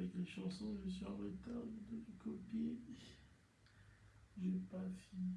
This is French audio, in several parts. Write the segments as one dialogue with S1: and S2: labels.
S1: avec les chansons, je suis en retard de copier. J'ai pas fini.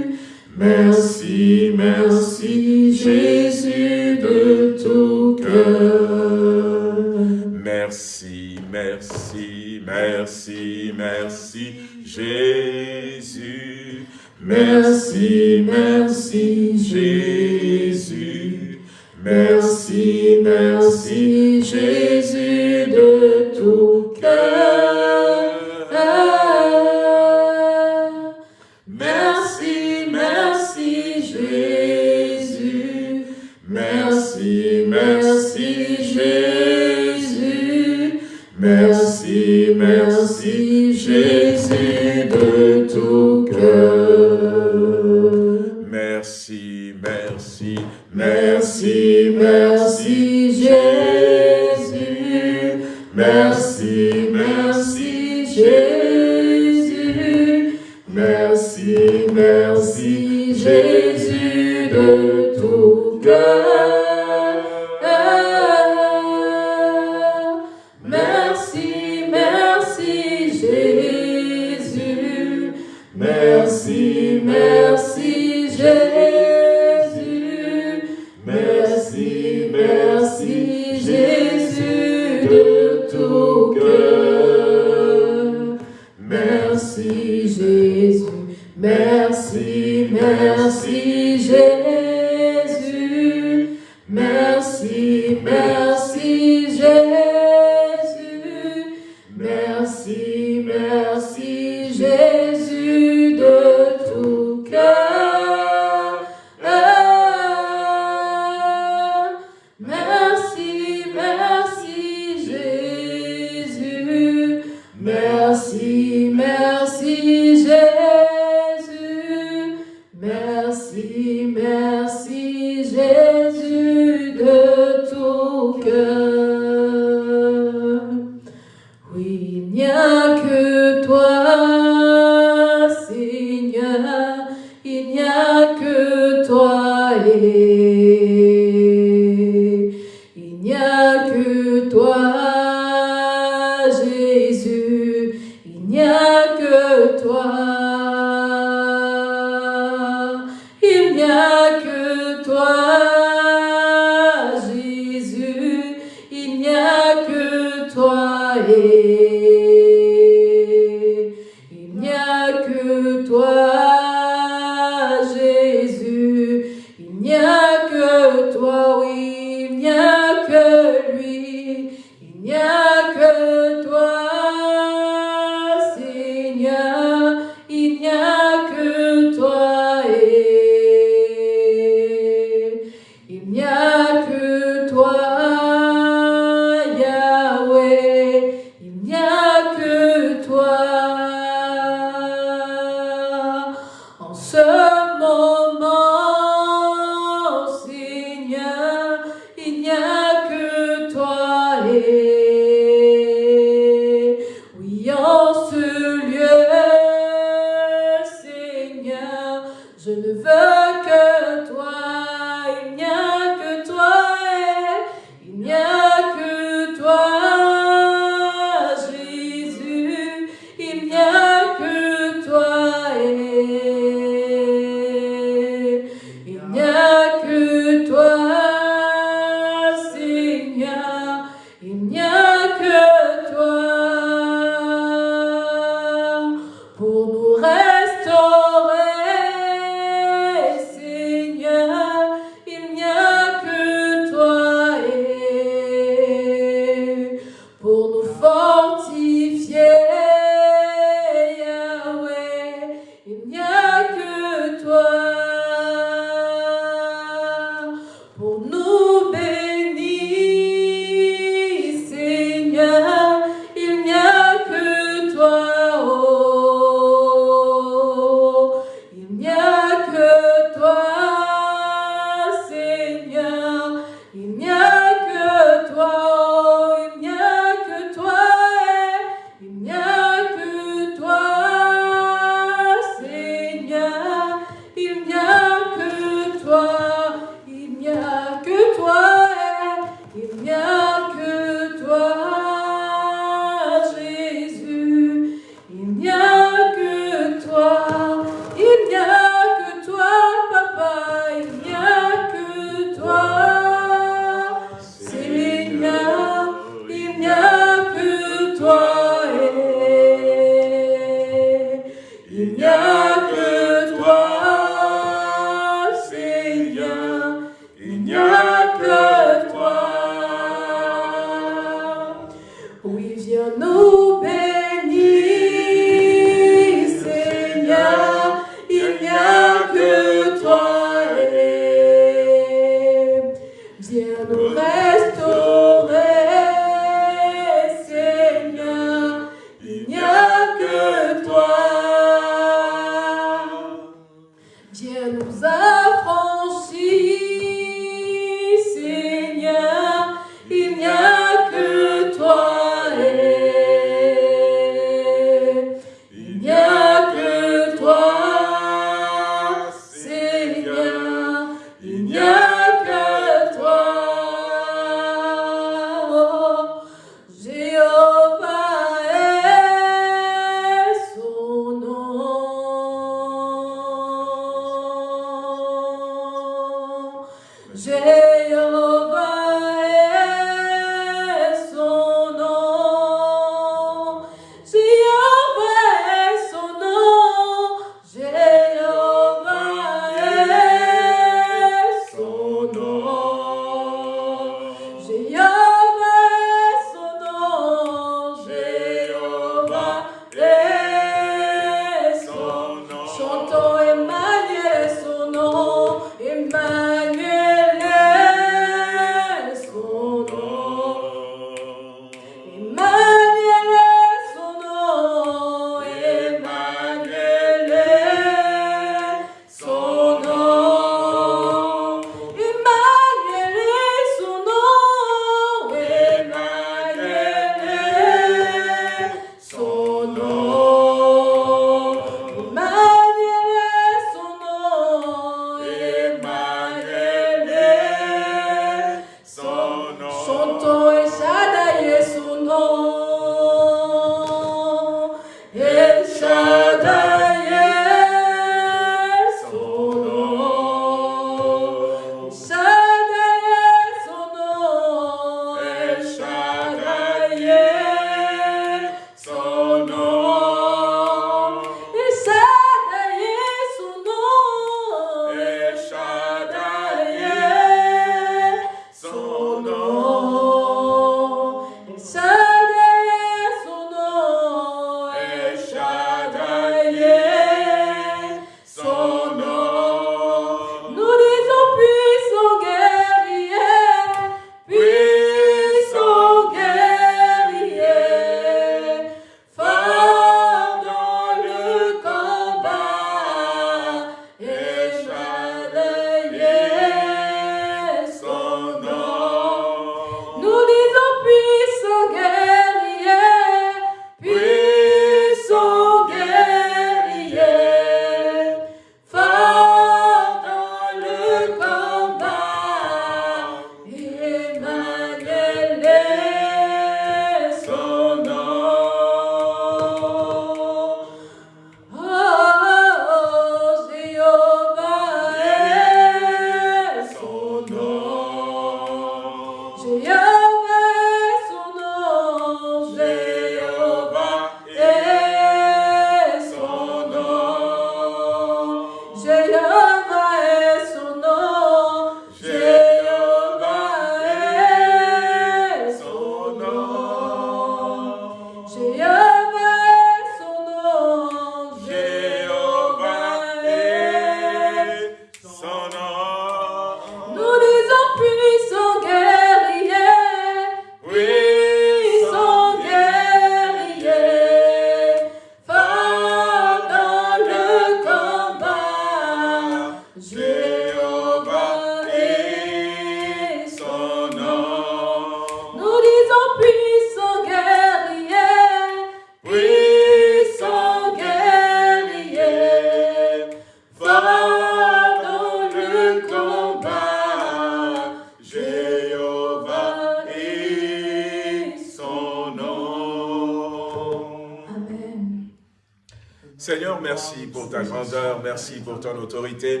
S1: Seigneur,
S2: merci pour ta grandeur, merci pour ton autorité,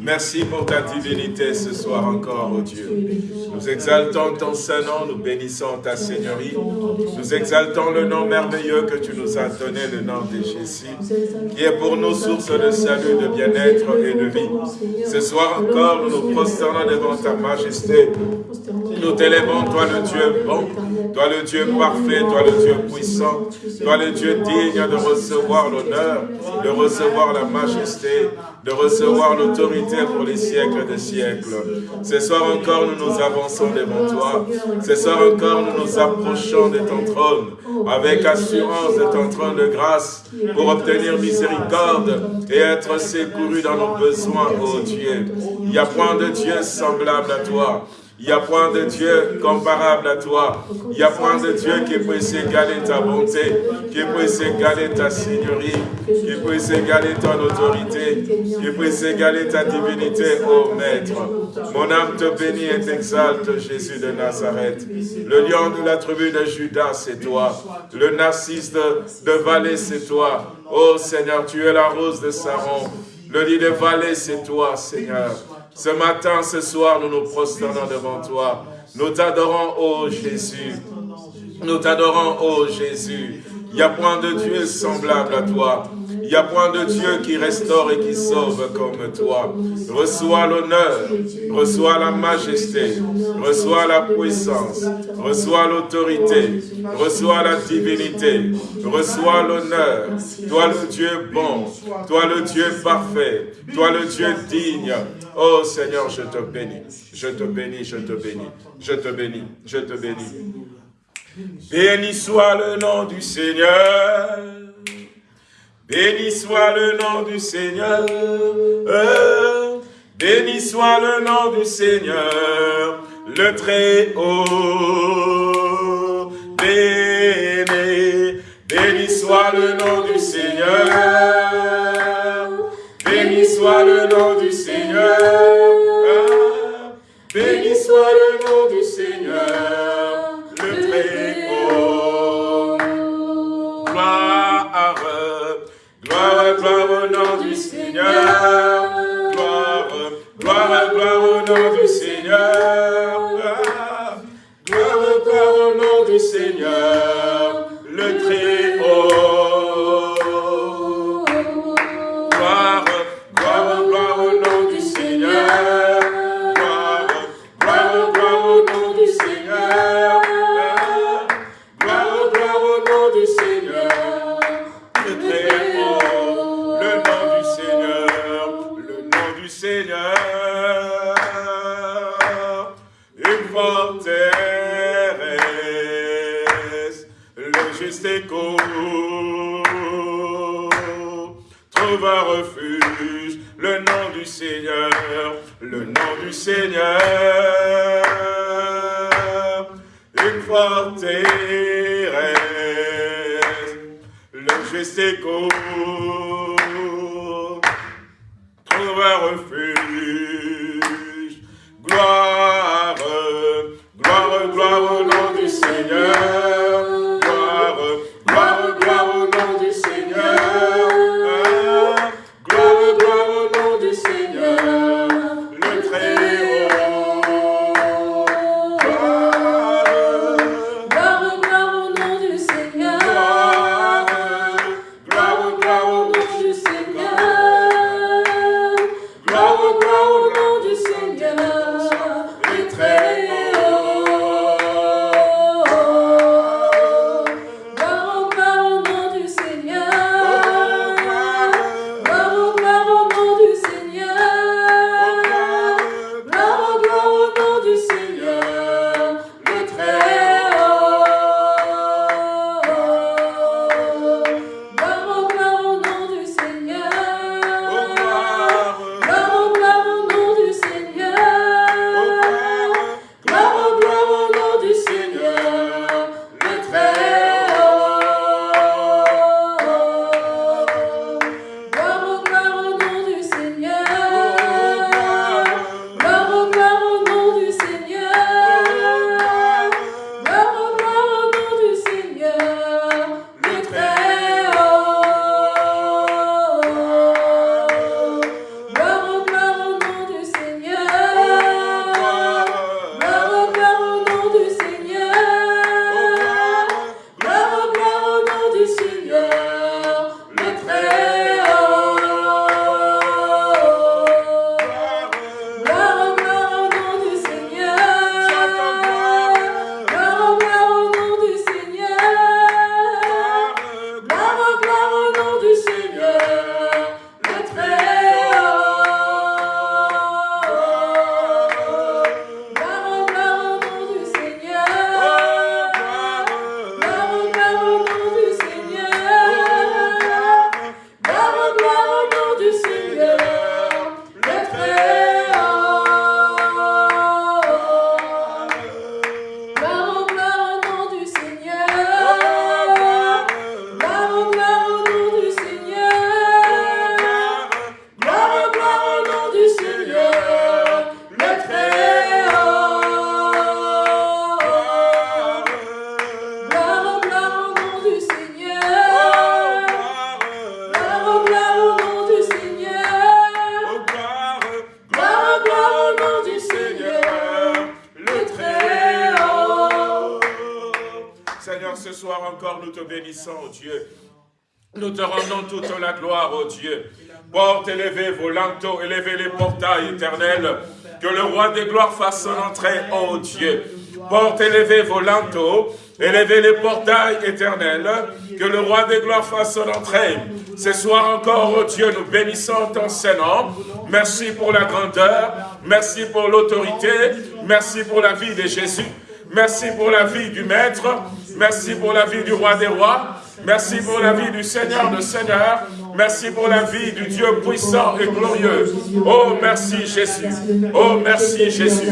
S2: merci pour ta divinité ce soir encore, oh Dieu. Nous exaltons ton Saint-Nom, nous bénissons ta Seigneurie, nous exaltons le nom merveilleux que tu nous as donné, le nom de Jésus, qui est pour nous source de salut, de bien-être et de vie. Ce soir encore, nous nous prosternons devant ta majesté, nous t'élèvons, toi le Dieu bon, toi le Dieu parfait, toi le Dieu puissant, toi le Dieu digne de recevoir l'honneur de recevoir la majesté, de recevoir l'autorité pour les siècles des siècles. Ce soir encore, nous nous avançons devant toi. Ce soir encore, nous nous approchons de ton trône avec assurance de ton trône de grâce pour obtenir miséricorde et être secouru dans nos besoins, ô Dieu. Il n'y a point de Dieu semblable à toi. Il n'y a point de Dieu comparable à toi. Il n'y a point de Dieu qui puisse égaler ta bonté, qui puisse égaler ta seigneurie, qui puisse égaler ton autorité, qui puisse égaler ta divinité, ô Maître. Mon âme te bénit et t'exalte, Jésus de Nazareth. Le lion de la tribu de Judas, c'est toi. Le narcisse de, de vallée, c'est toi. Ô Seigneur, tu es la rose de Saron. Le lit de vallée, c'est toi, Seigneur. Ce matin, ce soir, nous nous prosternons devant toi. Nous t'adorons, ô Jésus. Nous t'adorons, ô Jésus. Il n'y a point de Dieu semblable à toi. Il n'y a point de Dieu qui restaure et qui sauve comme toi. Reçois l'honneur, reçois la majesté, reçois la puissance, reçois l'autorité, reçois la divinité, reçois l'honneur. Toi le Dieu bon, toi le Dieu parfait, toi le Dieu digne. Oh Seigneur, je te bénis, je te bénis, je te bénis, je te bénis, je te bénis. Béni soit le nom du Seigneur. Béni soit le nom du Seigneur. Béni soit le nom du Seigneur, le très haut. Béni, béni soit le nom du Seigneur. Béni soit le nom du Seigneur. Béni soit le nom Seigneur. Gloire, gloire, au nom du Seigneur. Le nom du Seigneur, le nom du Seigneur. Une forteresse, le juste écho trouve un refuge. Gloire, Que le roi des gloires fasse son entrée, oh Dieu. Porte élevez vos linteaux, élevez les portails éternels. Que le roi des gloires fasse son entrée. Ce soir encore, oh Dieu, nous bénissons ton Saint-Nom. Merci pour la grandeur, merci pour l'autorité, merci pour la vie de Jésus. Merci pour la vie du Maître. Merci pour la vie du Roi des Rois. Merci pour la vie du Seigneur de Seigneur. Merci pour la vie du Dieu puissant et glorieux. Oh, merci Jésus. Oh, merci Jésus.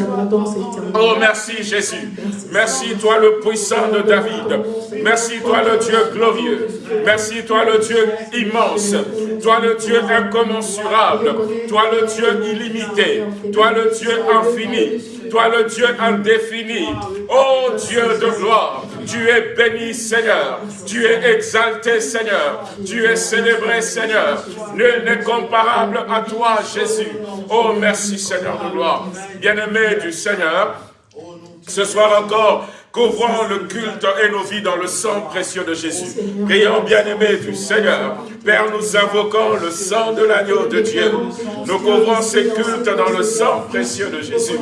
S2: Oh, merci Jésus. Merci toi le puissant de David. Merci toi le Dieu glorieux. Merci toi le Dieu immense. Toi le Dieu incommensurable. Toi le Dieu illimité. Toi le Dieu infini. Toi le Dieu indéfini. Oh Dieu de gloire. Tu es béni Seigneur. Tu es exalté Seigneur. Tu es célébré Seigneur. Nul n'est comparable à toi Jésus. Oh merci Seigneur de gloire. Bien-aimé du Seigneur. Ce soir encore, Couvrons le culte et nos vies dans le sang précieux de Jésus. Prions bien-aimés du Seigneur. Père, nous invoquons le sang de l'agneau de Dieu. Nous couvrons ces cultes dans le sang précieux de Jésus.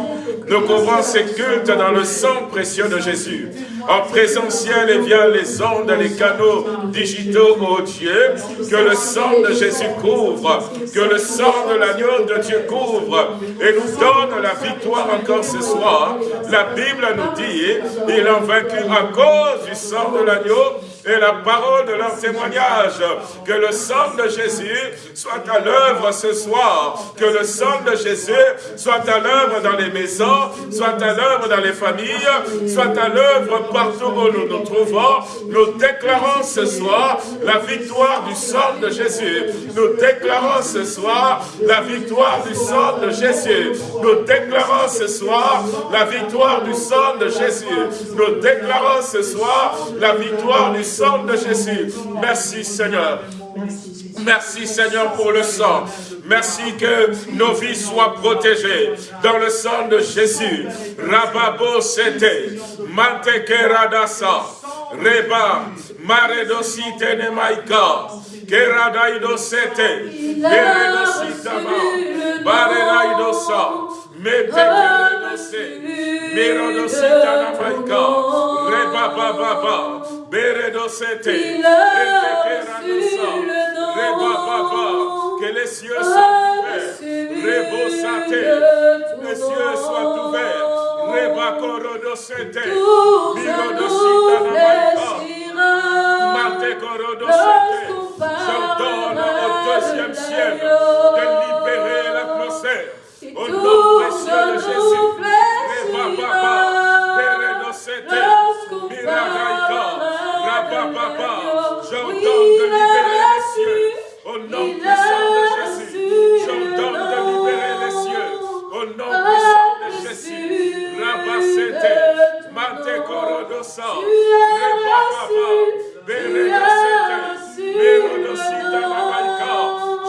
S2: Nous couvrons ces cultes dans le sang précieux de Jésus. En présentiel et via les ondes, les canaux digitaux, oh Dieu, que le sang de Jésus couvre, que le sang de l'agneau de Dieu couvre et nous donne la victoire encore ce soir. La Bible nous dit, il a vaincu à cause du sang de l'agneau et la parole de leur témoignage. Que le sang de Jésus soit à l'œuvre ce soir. Que le sang de Jésus soit à l'œuvre dans les maisons, soit à l'œuvre dans les familles, soit à l'œuvre partout où nous nous trouvons. Nous déclarons ce soir la victoire du sang de Jésus. Nous déclarons ce soir la victoire du sang de Jésus. Nous déclarons ce soir la victoire du sang de Jésus. Nous déclarons ce soir la victoire du de Jésus. Merci Seigneur. Merci Seigneur pour le sang. Merci que nos vies soient protégées dans le sang de Jésus. Rababo sete, radasa, reba, maredosite nemaika, keradaido sete, beredositama, baredaidosa, metekeredose, mirodosita namaika, reba baba Béredosete, que les cieux soient ouverts, Rebosate, les cieux soient ouverts, Rebakorodosete, Mirodosita j'ordonne au deuxième ciel de libérer au nom précieux de Jésus, J'ordonne de libérer les cieux. Au nom puissant de Jésus. J'ordonne de libérer les cieux. Au nom puissant de Jésus. Mate Korodosa. Rebababa. Beredosete. Merodosita Namaika.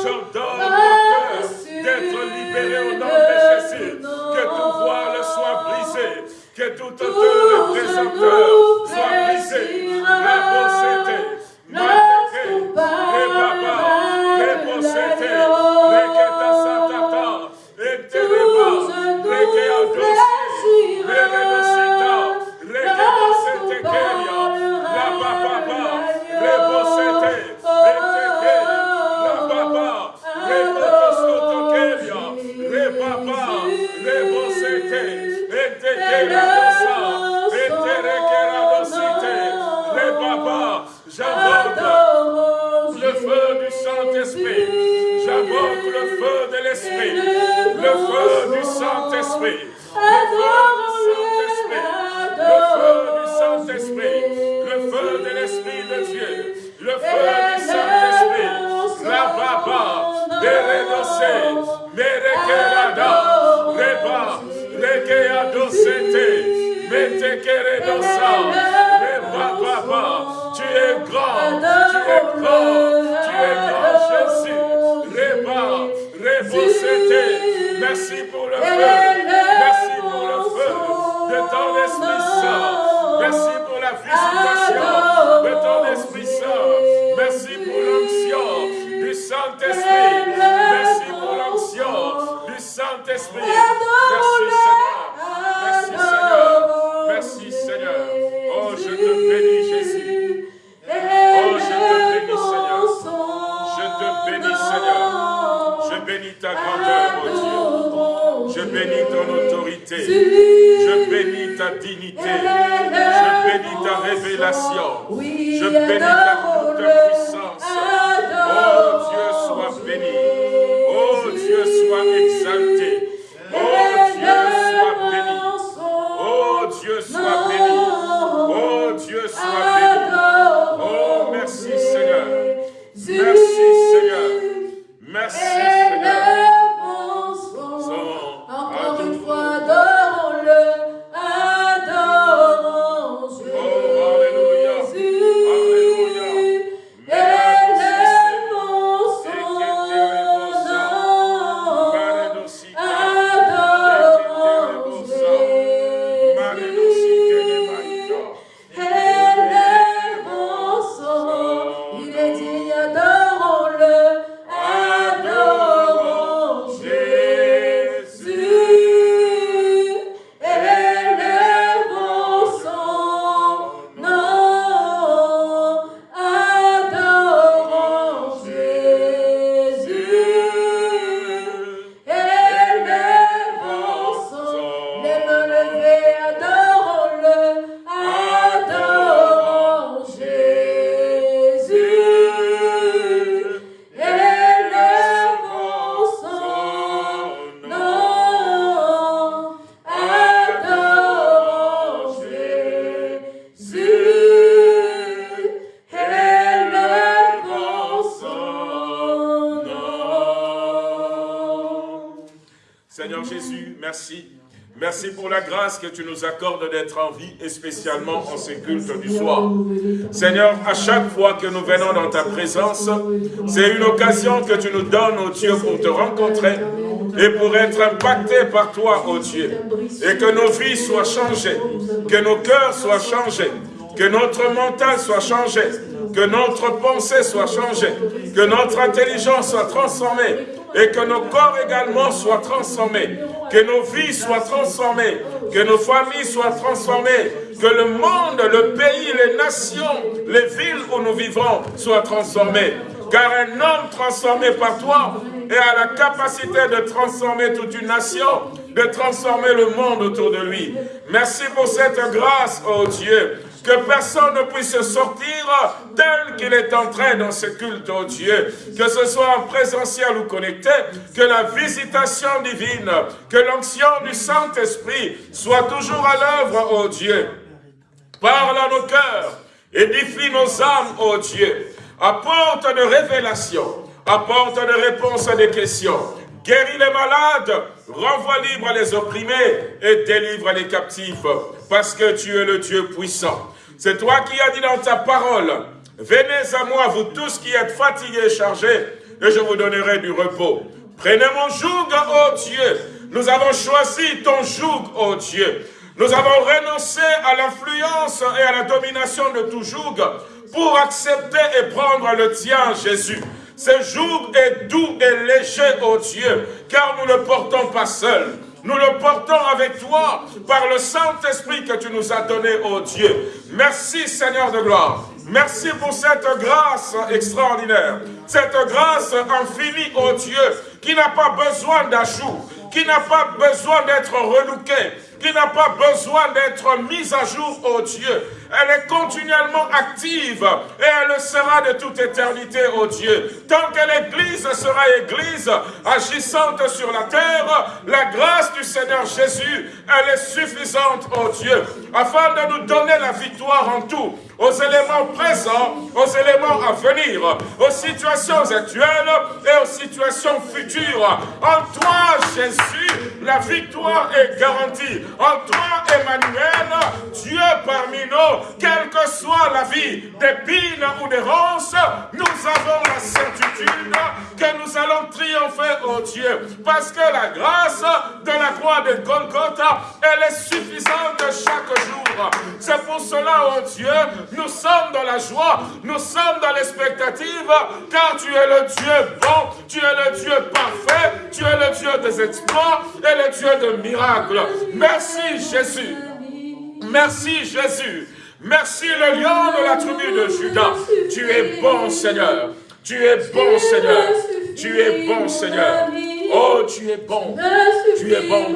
S2: J'ordonne mon cœur d'être au nom de Jésus. Que tout voile soit brisé. Que tout auteur et présenteur soit brisé. Seigneur
S1: Jésus,
S2: merci. Merci pour la grâce que tu nous accordes d'être en vie et spécialement en ces cultes du soir. Seigneur, à chaque fois que nous venons dans ta présence, c'est une occasion que tu nous donnes, oh Dieu, pour te rencontrer et pour être impactés par toi, oh Dieu. Et que nos vies soient changées, que nos cœurs soient changés, que notre mental soit changé, que notre pensée soit changée, que notre intelligence soit transformée et que nos corps également soient transformés, que nos vies soient transformées, que nos familles soient transformées, que le monde, le pays, les nations, les villes où nous vivons soient transformées. Car un homme transformé par toi a la capacité de transformer toute une nation, de transformer le monde autour de lui. Merci pour cette grâce, oh Dieu, que personne ne puisse sortir tel qu'il est entré dans ce culte, oh Dieu, que ce soit en présentiel ou connecté, que la visitation divine, que l'onction du Saint-Esprit soit toujours à l'œuvre, oh Dieu. Parle à nos cœurs, édifie nos âmes, ô Dieu. Apporte de révélations, apporte de réponses à des questions. Guéris les malades, renvoie libre les opprimés et délivre les captifs, parce que tu es le Dieu puissant. C'est toi qui as dit dans ta parole, venez à moi, vous tous qui êtes fatigués et chargés, et je vous donnerai du repos. Prenez mon joug, ô Dieu. Nous avons choisi ton joug, ô Dieu. Nous avons renoncé à l'influence et à la domination de tout joug pour accepter et prendre le tien, Jésus. Ce joug est doux et léger, ô Dieu, car nous ne le portons pas seul. Nous le portons avec toi par le Saint-Esprit que tu nous as donné, ô Dieu. Merci, Seigneur de gloire. Merci pour cette grâce extraordinaire, cette grâce infinie, ô Dieu, qui n'a pas besoin d'ajout, qui n'a pas besoin d'être relooké, qui n'a pas besoin d'être mise à jour, ô Dieu. Elle est continuellement active et elle le sera de toute éternité, ô Dieu. Tant que l'Église sera Église, agissante sur la terre, la grâce du Seigneur Jésus, elle est suffisante, ô Dieu, afin de nous donner la victoire en tout aux éléments présents, aux éléments à venir, aux situations actuelles et aux situations futures. En toi, Jésus, la victoire est garantie. En toi, Emmanuel, Dieu parmi nous, quelle que soit la vie d'épines ou des ronces, nous avons la certitude que nous allons triompher, oh Dieu, parce que la grâce de la croix de Golgotha, elle est suffisante chaque jour. C'est pour cela, oh Dieu, nous sommes dans la joie, nous sommes dans l'expectative, car tu es le Dieu bon, tu es le Dieu parfait, tu es le Dieu des exploits et le Dieu de miracles. Merci Jésus. Merci Jésus. Merci le lion de la tribu de Judas. Tu es bon Seigneur. Tu es bon Seigneur. Tu es bon Seigneur. Oh, tu es bon. Tu es bon.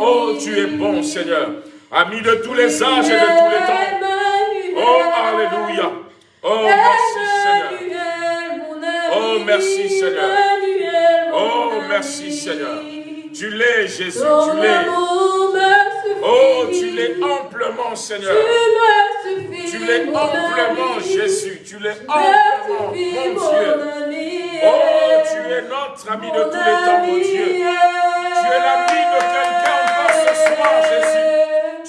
S2: Oh, tu es bon, Seigneur. Ami de tous les âges et de tous les temps. Oh, Alléluia. Oh, merci, Seigneur. Oh, merci, Seigneur. Oh, merci, Seigneur. Tu l'es, Jésus, tu l'es. Oh, tu l'es amplement, Seigneur. Tu l'es amplement, Jésus. Tu l'es amplement, mon Dieu. Oh, tu es notre ami de tous les temps, mon Dieu. Tu es l'ami de quelqu'un ce soir, Jésus.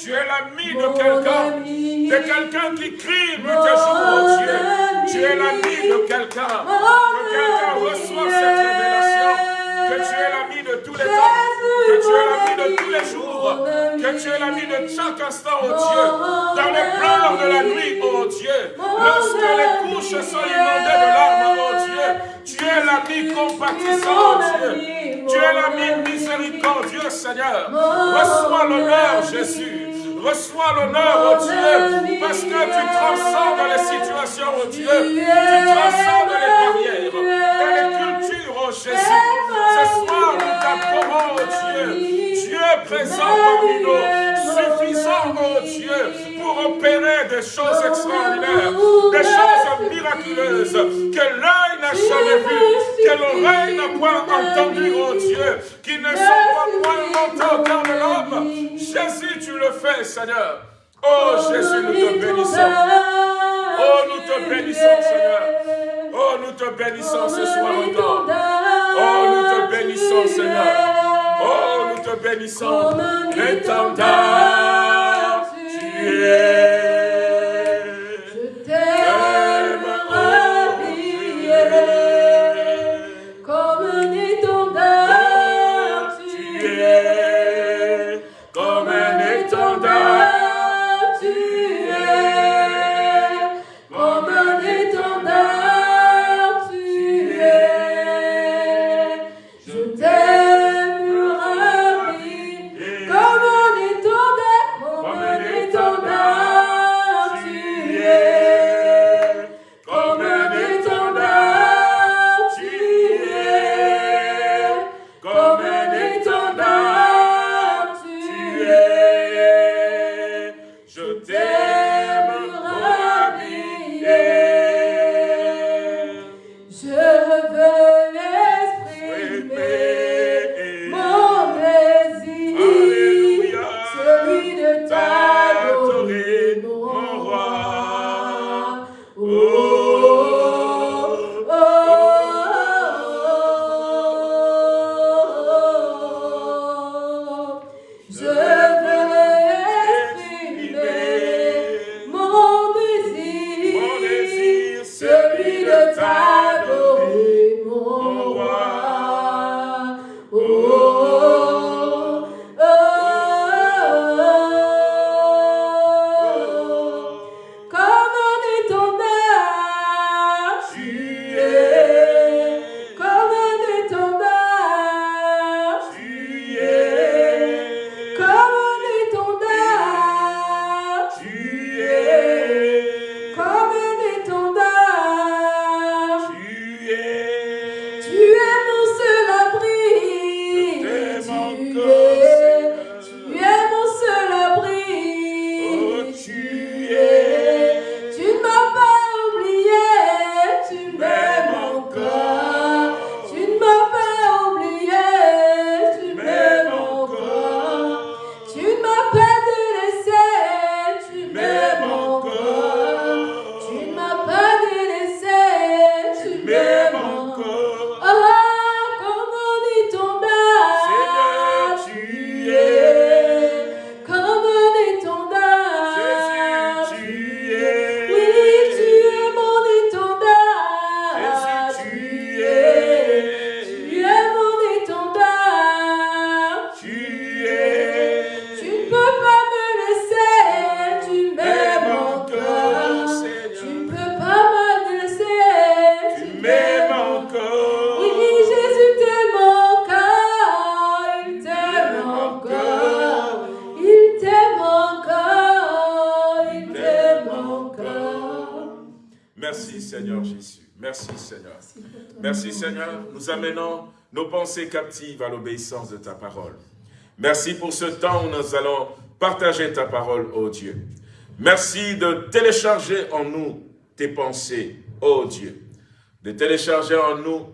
S2: Tu es l'ami de quelqu'un, de quelqu'un qui crie jour, mon Dieu. Tu es l'ami de quelqu'un, que quelqu'un reçoit cette révélation, que tu es l'ami de tous les temps, que tu es l'ami de tous les jours, que tu es l'ami de chaque instant, oh Dieu, dans les pleurs de la nuit, oh Dieu, lorsque les couches sont inondées de larmes, oh Dieu, tu es l'ami compatissant, Dieu. Tu es l'ami miséricordieux, Seigneur. Reçois l'honneur, Jésus. Reçois l'honneur, oh Dieu, parce que tu transcendes les situations, oh Dieu. Tu transcendes les barrières et les cultures, oh Jésus. Ce soir, nous t'approuvons, oh Dieu. Présent parmi nous, suffisant, oh Dieu, pour opérer des choses extraordinaires, des choses miraculeuses que l'œil n'a jamais vues, que l'oreille n'a point entendu, oh Dieu, qui ne sont pas point montées au l'homme. Jésus, tu le fais, Seigneur. Oh Jésus, nous te bénissons. Oh, nous te bénissons, Seigneur. Oh, nous te bénissons ce soir encore. Oh, nous te bénissons, Seigneur. Oh, te bénissons. L'étendard.
S1: Je
S2: Seigneur. Nous amenons nos pensées captives à l'obéissance de ta parole. Merci pour ce temps où nous allons partager ta parole, ô Dieu. Merci de télécharger en nous tes pensées, ô Dieu. De télécharger en nous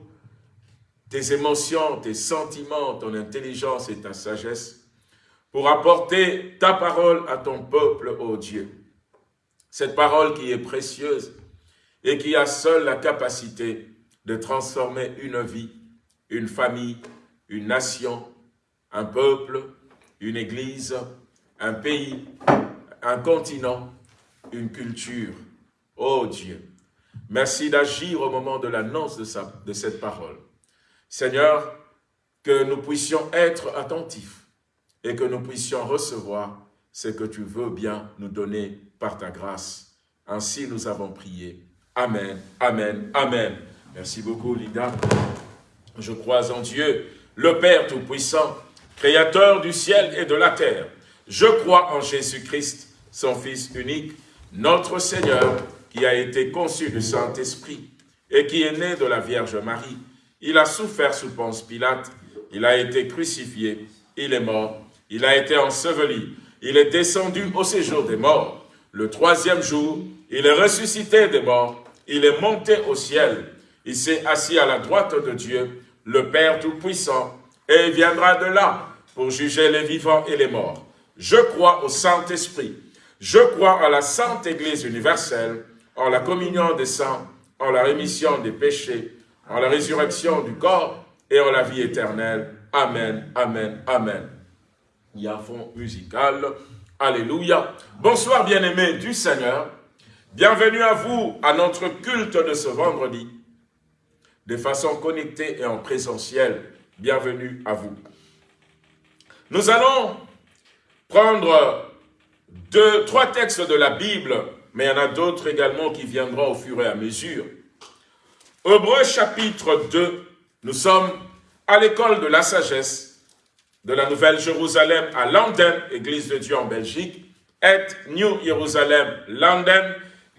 S2: tes émotions, tes sentiments, ton intelligence et ta sagesse pour apporter ta parole à ton peuple, ô Dieu. Cette parole qui est précieuse et qui a seule la capacité de transformer une vie, une famille, une nation, un peuple, une église, un pays, un continent, une culture. Oh Dieu, merci d'agir au moment de l'annonce de, cette parole. Seigneur, que nous puissions être attentifs et que nous puissions recevoir ce que tu veux bien nous donner par ta grâce. Ainsi nous avons prié. Amen, Amen, Amen. Merci beaucoup, Lida. Je crois en Dieu, le Père Tout-Puissant, Créateur du ciel et de la terre. Je crois en Jésus-Christ, son Fils unique, notre Seigneur, qui a été conçu du Saint-Esprit et qui est né de la Vierge Marie. Il a souffert sous Ponce Pilate, il a été crucifié, il est mort, il a été enseveli, il est descendu au séjour des morts. Le troisième jour, il est ressuscité des morts, il est monté au ciel, il s'est assis à la droite de Dieu, le Père Tout-Puissant, et viendra de là pour juger les vivants et les morts. Je crois au Saint-Esprit, je crois à la Sainte Église universelle, en la communion des saints, en la rémission des péchés, en la résurrection du corps et en la vie éternelle. Amen, Amen, Amen. Il musical. Alléluia. Bonsoir bien-aimés du Seigneur. Bienvenue à vous à notre culte de ce vendredi, de façon connectée et en présentiel. Bienvenue à vous. Nous allons prendre deux, trois textes de la Bible, mais il y en a d'autres également qui viendront au fur et à mesure. Hébreu chapitre 2, nous sommes à l'école de la sagesse de la Nouvelle Jérusalem à London, Église de Dieu en Belgique, et New Jerusalem, London,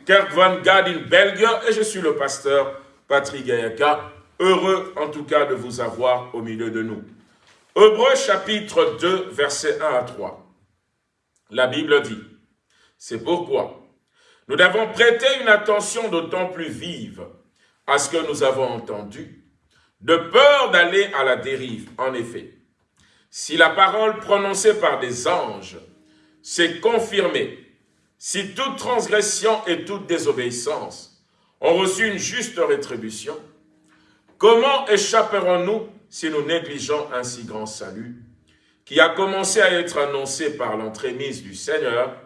S2: Kerk van Gadin, Belgique, et je suis le pasteur Patrick Gayaka, heureux en tout cas de vous avoir au milieu de nous. Hébreu chapitre 2, versets 1 à 3. La Bible dit, c'est pourquoi nous devons prêter une attention d'autant plus vive à ce que nous avons entendu, de peur d'aller à la dérive. En effet, si la parole prononcée par des anges s'est confirmée, si toute transgression et toute désobéissance ont reçu une juste rétribution, comment échapperons-nous si nous négligeons un si grand salut, qui a commencé à être annoncé par l'entremise du Seigneur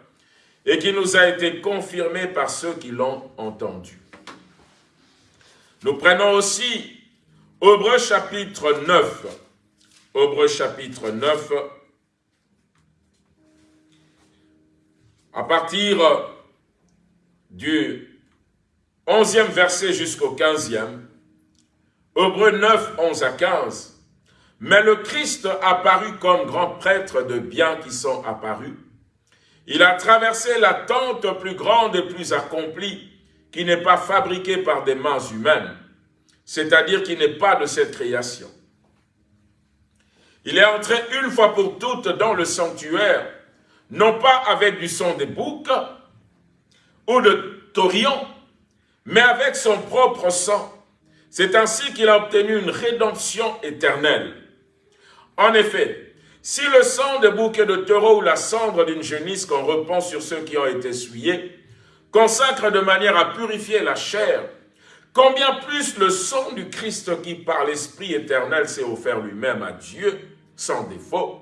S2: et qui nous a été confirmé par ceux qui l'ont entendu? Nous prenons aussi Hébreu chapitre 9. Hébreu chapitre 9. À partir du 11e verset jusqu'au 15e, Hébreu 9, 11 à 15. Mais le Christ apparu comme grand prêtre de biens qui sont apparus. Il a traversé la tente plus grande et plus accomplie, qui n'est pas fabriquée par des mains humaines, c'est-à-dire qui n'est pas de cette création. Il est entré une fois pour toutes dans le sanctuaire, non pas avec du son des boucs ou de taurillons, mais avec son propre sang, c'est ainsi qu'il a obtenu une rédemption éternelle. En effet, si le sang de bouquet de taureau ou la cendre d'une genisse qu'on repend sur ceux qui ont été souillés consacre de manière à purifier la chair, combien plus le sang du Christ qui par l'Esprit éternel s'est offert lui-même à Dieu, sans défaut,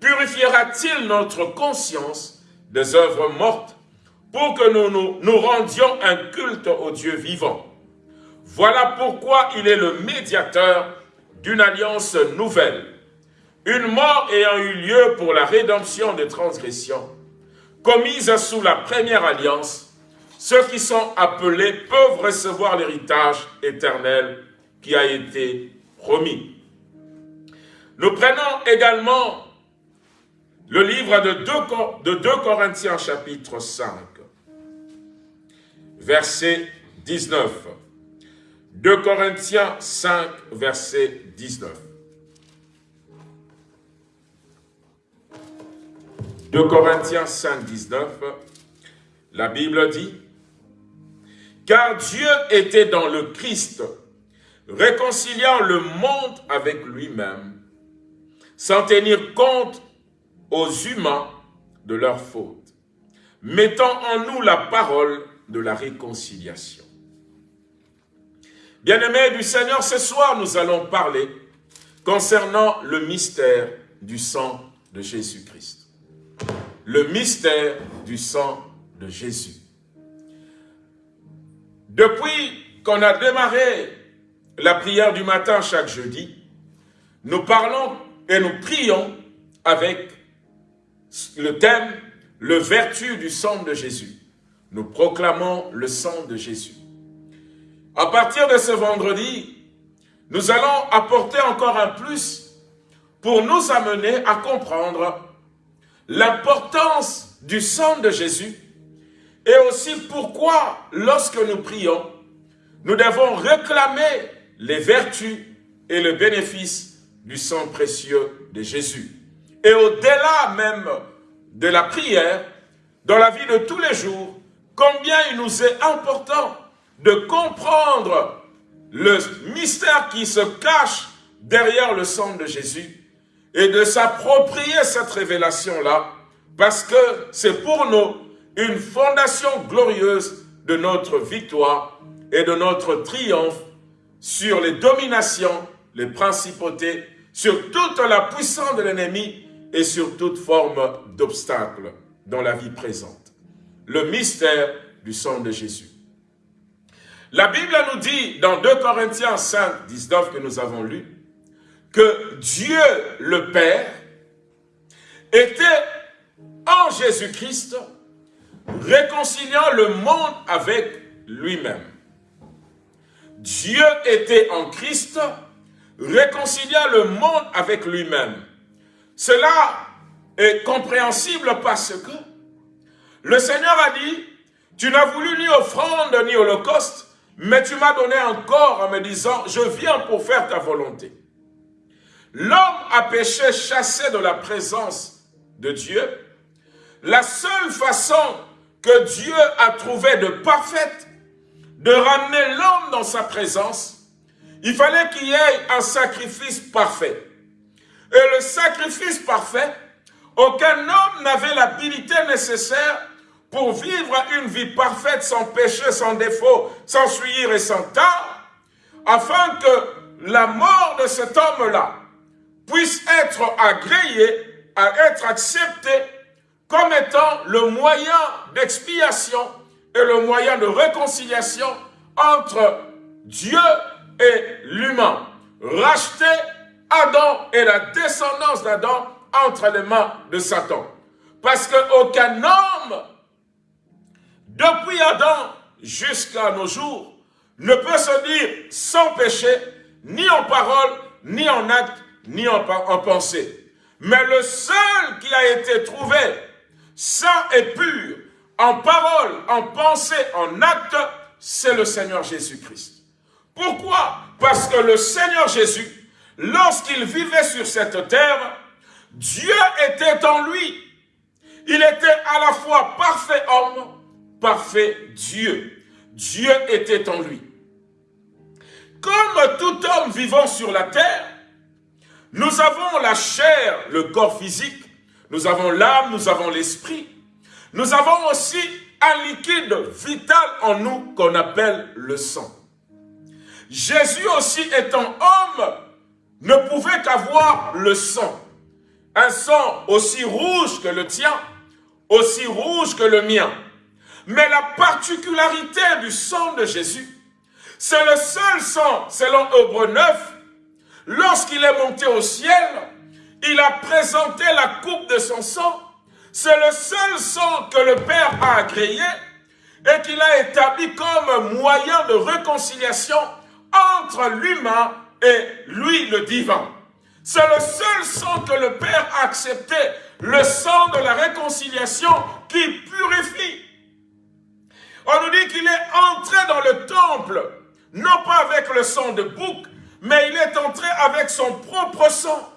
S2: purifiera-t-il notre conscience des œuvres mortes? Pour que nous, nous rendions un culte au Dieu vivant. Voilà pourquoi il est le médiateur d'une alliance nouvelle, une mort ayant eu lieu pour la rédemption des transgressions, commises sous la première alliance, ceux qui sont appelés peuvent recevoir l'héritage éternel qui a été promis. Nous prenons également le livre de 2, de 2 Corinthiens chapitre 5, verset 19. 2 Corinthiens 5, verset 19. 2 Corinthiens 5, 19, la Bible dit, Car Dieu était dans le Christ, réconciliant le monde avec lui-même, sans tenir compte aux humains de leurs fautes, mettant en nous la parole de la réconciliation. Bien-aimés du Seigneur, ce soir, nous allons parler concernant le mystère du sang de Jésus-Christ. Le mystère du sang de Jésus. Depuis qu'on a démarré la prière du matin chaque jeudi, nous parlons et nous prions avec le thème « Le vertu du sang de Jésus ». Nous proclamons le sang de Jésus. À partir de ce vendredi, nous allons apporter encore un plus pour nous amener à comprendre l'importance du sang de Jésus et aussi pourquoi, lorsque nous prions, nous devons réclamer les vertus et le bénéfice du sang précieux de Jésus. Et au-delà même de la prière, dans la vie de tous les jours, combien il nous est important de comprendre le mystère qui se cache derrière le sang de Jésus et de s'approprier cette révélation-là parce que c'est pour nous une fondation glorieuse de notre victoire et de notre triomphe sur les dominations, les principautés, sur toute la puissance de l'ennemi et sur toute forme d'obstacle dans la vie présente. Le mystère du sang de Jésus. La Bible nous dit dans 2 Corinthiens 5, 19 que nous avons lu, que Dieu le Père était en Jésus-Christ réconciliant le monde avec lui-même. Dieu était en Christ réconciliant le monde avec lui-même. Cela est compréhensible parce que le Seigneur a dit, tu n'as voulu ni offrande ni holocauste, mais tu m'as donné un corps en me disant, je viens pour faire ta volonté. L'homme a péché chassé de la présence de Dieu. La seule façon que Dieu a trouvé de parfaite de ramener l'homme dans sa présence, il fallait qu'il y ait un sacrifice parfait. Et le sacrifice parfait, aucun homme n'avait l'habilité nécessaire pour vivre une vie parfaite, sans péché, sans défaut, sans suivre et sans tard, afin que la mort de cet homme-là puisse être agréée, à être acceptée comme étant le moyen d'expiation et le moyen de réconciliation entre Dieu et l'humain. Racheter Adam et la descendance d'Adam entre les mains de Satan. Parce qu'aucun homme depuis Adam jusqu'à nos jours, ne peut se dire sans péché, ni en parole, ni en acte, ni en, pensée. Mais le seul qui a été trouvé saint et pur, en parole, en pensée, en acte, c'est le Seigneur Jésus-Christ. Pourquoi? Parce que le Seigneur Jésus, lorsqu'il vivait sur cette terre, Dieu était en lui. Il était à la fois parfait homme parfait Dieu. Dieu était en lui. Comme tout homme vivant sur la terre, nous avons la chair, le corps physique, nous avons l'âme, nous avons l'esprit. Nous avons aussi un liquide vital en nous qu'on appelle le sang. Jésus aussi étant homme, ne pouvait qu'avoir le sang. Un sang aussi rouge que le tien, aussi rouge que le mien. Mais la particularité du sang de Jésus, c'est le seul sang, selon Hébreu 9, lorsqu'il est monté au ciel, il a présenté la coupe de son sang. C'est le seul sang que le Père a agréé et qu'il a établi comme moyen de réconciliation entre l'humain et lui, le divin. C'est le seul sang que le Père a accepté, le sang de la réconciliation qui purifie. On nous dit qu'il est entré dans le temple, non pas avec le sang de bouc, mais il est entré avec son propre sang.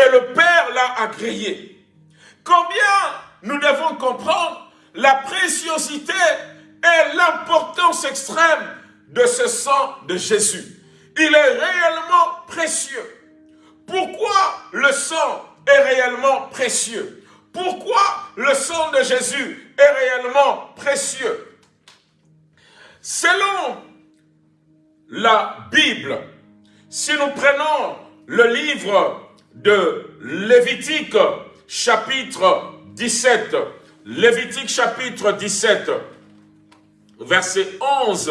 S2: Et le Père l'a agréé. Combien nous devons comprendre la préciosité et l'importance extrême de ce sang de Jésus. Il est réellement précieux. Pourquoi le sang est réellement précieux? Pourquoi le sang de Jésus est réellement précieux Selon la Bible, si nous prenons le livre de Lévitique chapitre 17, Lévitique chapitre 17, verset 11,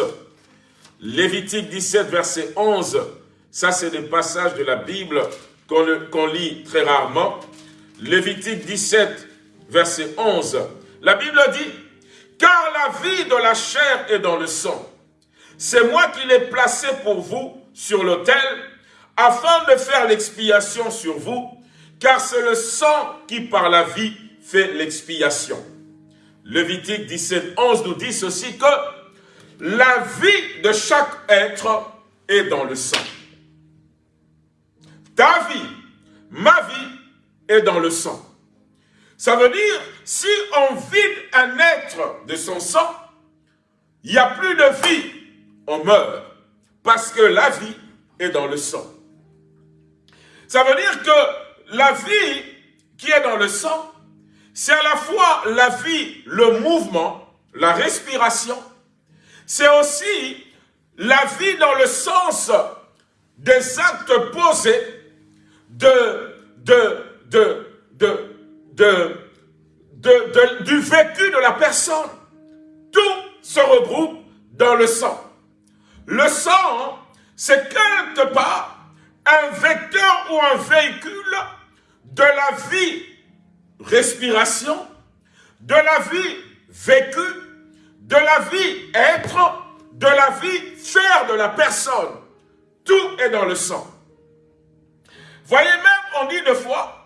S2: Lévitique 17, verset 11, ça c'est des passages de la Bible qu'on lit très rarement. Lévitique 17, verset 11, la Bible dit, « Car la vie de la chair est dans le sang. C'est moi qui l'ai placé pour vous sur l'autel, afin de faire l'expiation sur vous, car c'est le sang qui par la vie fait l'expiation. Lévitique 17, 11 nous dit ceci que la vie de chaque être est dans le sang. Ta vie, ma vie est dans le sang. Ça veut dire, si on vide un être de son sang, il n'y a plus de vie, on meurt. Parce que la vie est dans le sang. Ça veut dire que la vie qui est dans le sang, c'est à la fois la vie, le mouvement, la respiration. C'est aussi la vie dans le sens des actes posés de, de, du vécu de la personne. Tout se regroupe dans le sang. Le sang, c'est quelque part un vecteur ou un véhicule de la vie respiration, de la vie vécue, de la vie être, de la vie faire de la personne. Tout est dans le sang. Voyez même, on dit deux fois,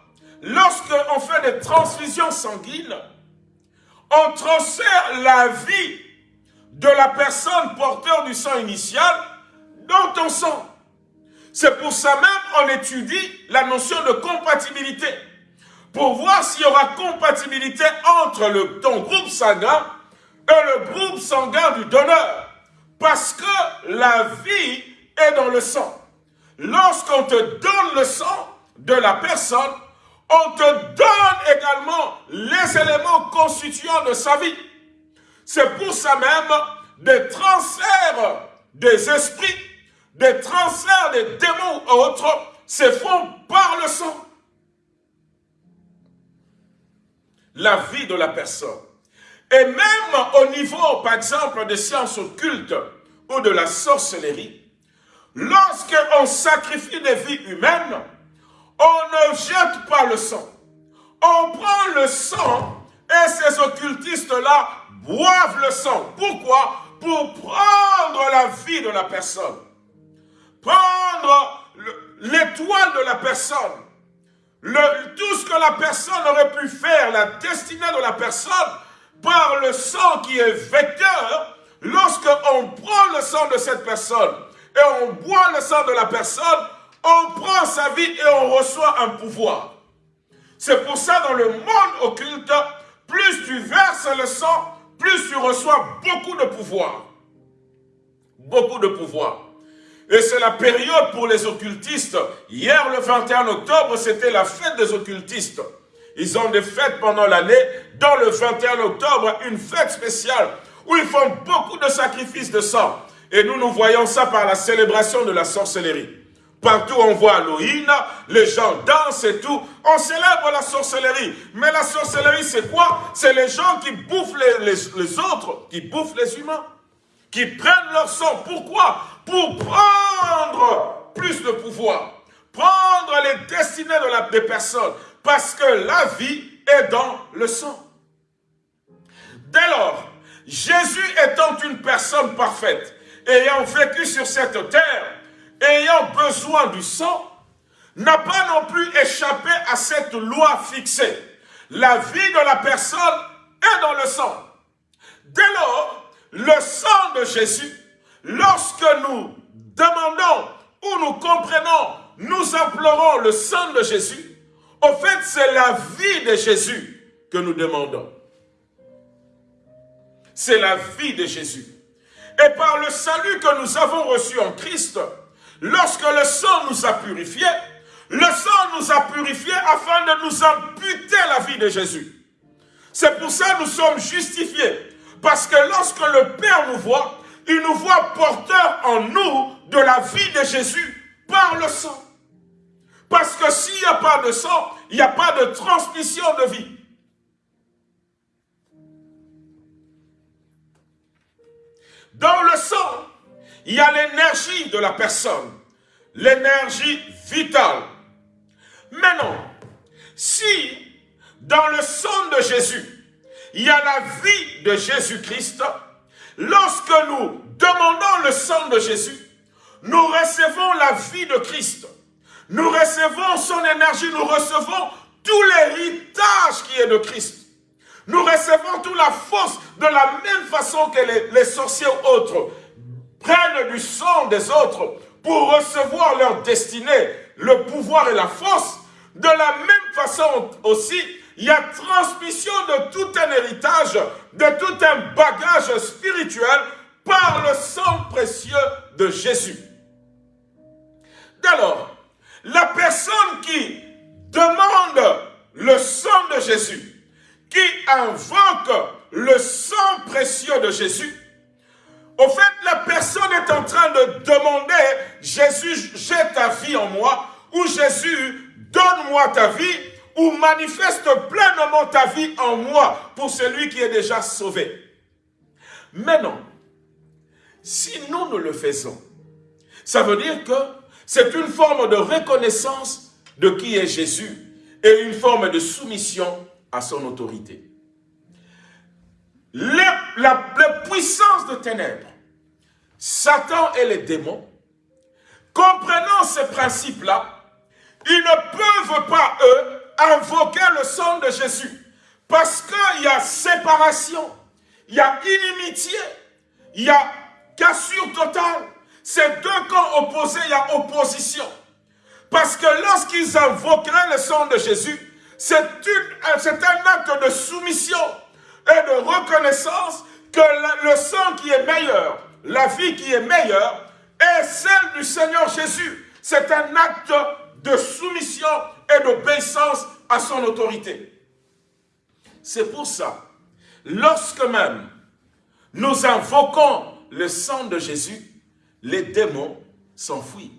S2: lorsqu'on fait des transfusions sanguines, on transfère la vie de la personne porteur du sang initial dans ton sang. C'est pour ça même on étudie la notion de compatibilité pour voir s'il y aura compatibilité entre le, ton groupe sanguin et le groupe sanguin du donneur. Parce que la vie est dans le sang. Lorsqu'on te donne le sang de la personne, on te donne également les éléments constituants de sa vie. C'est pour ça même des transferts des esprits, des transferts des démons autres se font par le sang. la vie de la personne. Et même au niveau, par exemple, des sciences occultes ou de la sorcellerie, lorsqu'on sacrifie des vies humaines, on ne jette pas le sang. On prend le sang et ces occultistes-là boivent le sang. Pourquoi? Pour prendre la vie de la personne. Prendre l'étoile de la personne tout ce que la personne aurait pu faire, la destinée de la personne, par le sang qui est vecteur, lorsque on prend le sang de cette personne et on boit le sang de la personne, on prend sa vie et on reçoit un pouvoir. C'est pour ça dans le monde occulte, plus tu verses le sang, plus tu reçois beaucoup de pouvoir. Beaucoup de pouvoir. Et c'est la période pour les occultistes. Hier, le 21 octobre, c'était la fête des occultistes. Ils ont des fêtes pendant l'année. Dans le 21 octobre, une fête spéciale où ils font beaucoup de sacrifices de sang. Et nous, nous voyons ça par la célébration de la sorcellerie. Partout on voit Halloween, les gens dansent et tout. On célèbre la sorcellerie. Mais la sorcellerie, c'est quoi? C'est les gens qui bouffent les, autres, qui bouffent les humains qui prennent leur sang. Pourquoi? Pour prendre plus de pouvoir. Prendre les destinées de la, des personnes. Parce que la vie est dans le sang. Dès lors, Jésus étant une personne parfaite, ayant vécu sur cette terre, ayant besoin du sang, n'a pas non plus échappé à cette loi fixée. La vie de la personne est dans le sang. Dès lors, le sang de Jésus lorsque nous demandons ou nous comprenons, nous implorons le sang de Jésus, au fait, c'est la vie de Jésus que nous demandons. C'est la vie de Jésus. Et par le salut que nous avons reçu en Christ, lorsque le sang nous a purifiés, le sang nous a purifiés afin de nous imputer la vie de Jésus. C'est pour ça que nous sommes justifiés. Parce que lorsque le Père nous voit, il nous voit porteurs en nous de la vie de Jésus par le sang. Parce que s'il n'y a pas de sang, il n'y a pas de transmission de vie. Dans le sang, il y a l'énergie de la personne, l'énergie vitale. Maintenant, si dans le sang de Jésus, il y a la vie de Jésus-Christ, lorsque nous demandons le sang de Jésus, nous recevons la vie de Christ. Nous recevons son énergie, nous recevons tout l'héritage qui est de Christ. Nous recevons toute la force de la même façon que les, les sorciers autres prennent du sang des autres pour recevoir leur destinée, le pouvoir et la force. De la même façon aussi, il y a transmission de tout un héritage, de tout un bagage spirituel par le sang précieux de Jésus. Alors, la personne qui demande le sang de Jésus, qui invoque le sang précieux de Jésus, au fait, la personne est en train de demander, Jésus, j'ai ta vie en moi, ou Jésus, donne-moi ta vie, ou manifeste pleinement ta vie en moi pour celui qui est déjà sauvé. Maintenant, si nous, nous le faisons, ça veut dire que c'est une forme de reconnaissance de qui est Jésus et une forme de soumission à son autorité. La, puissance de ténèbres, Satan et les démons, comprenant ces principes-là, ils ne peuvent pas, eux, invoquer le sang de Jésus. Parce qu'il y a séparation, il y a inimitié, il y a cassure totale. C'est deux camps opposés, il y a opposition. Parce que lorsqu'ils invoqueraient le sang de Jésus, c'est un acte de soumission et de reconnaissance que le sang qui est meilleur, la vie qui est meilleure, est celle du Seigneur Jésus. C'est un acte de soumission et d'obéissance à son autorité. C'est pour ça, lorsque même nous invoquons le sang de Jésus, les démons s'enfuient.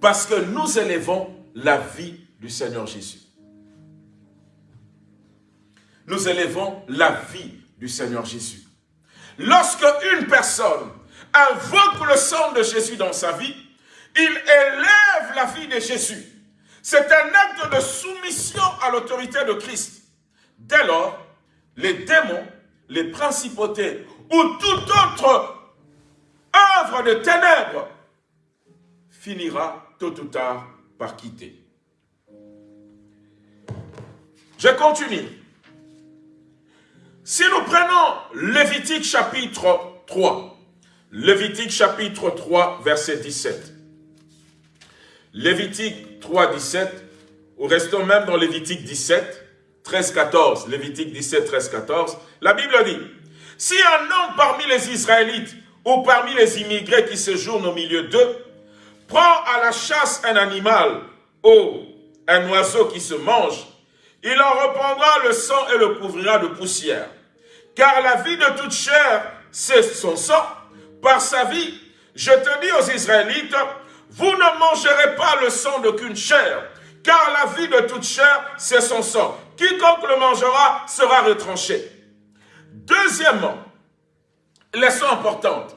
S2: Parce que nous élevons la vie du Seigneur Jésus. Nous élevons la vie du Seigneur Jésus. Lorsque une personne invoque le sang de Jésus dans sa vie, il élève la vie de Jésus. C'est un acte de soumission à l'autorité de Christ. Dès lors, les démons, les principautés ou toute autre œuvre de ténèbres finira tôt ou tard par quitter. Je continue. Si nous prenons Lévitique chapitre 3, Lévitique chapitre 3, verset 17. Lévitique 3, 17, ou restons même dans Lévitique 17, 13, 14. Lévitique 17, 13, 14. La Bible dit, si un homme parmi les Israélites ou parmi les immigrés qui séjournent au milieu d'eux, prend à la chasse un animal ou un oiseau qui se mange, il en reprendra le sang et le couvrira de poussière. Car la vie de toute chair, c'est son sang. Par sa vie, je te dis aux Israélites, vous ne mangerez pas le sang d'aucune chair, car la vie de toute chair, c'est son sang. Quiconque le mangera sera retranché. Deuxièmement, leçon importante,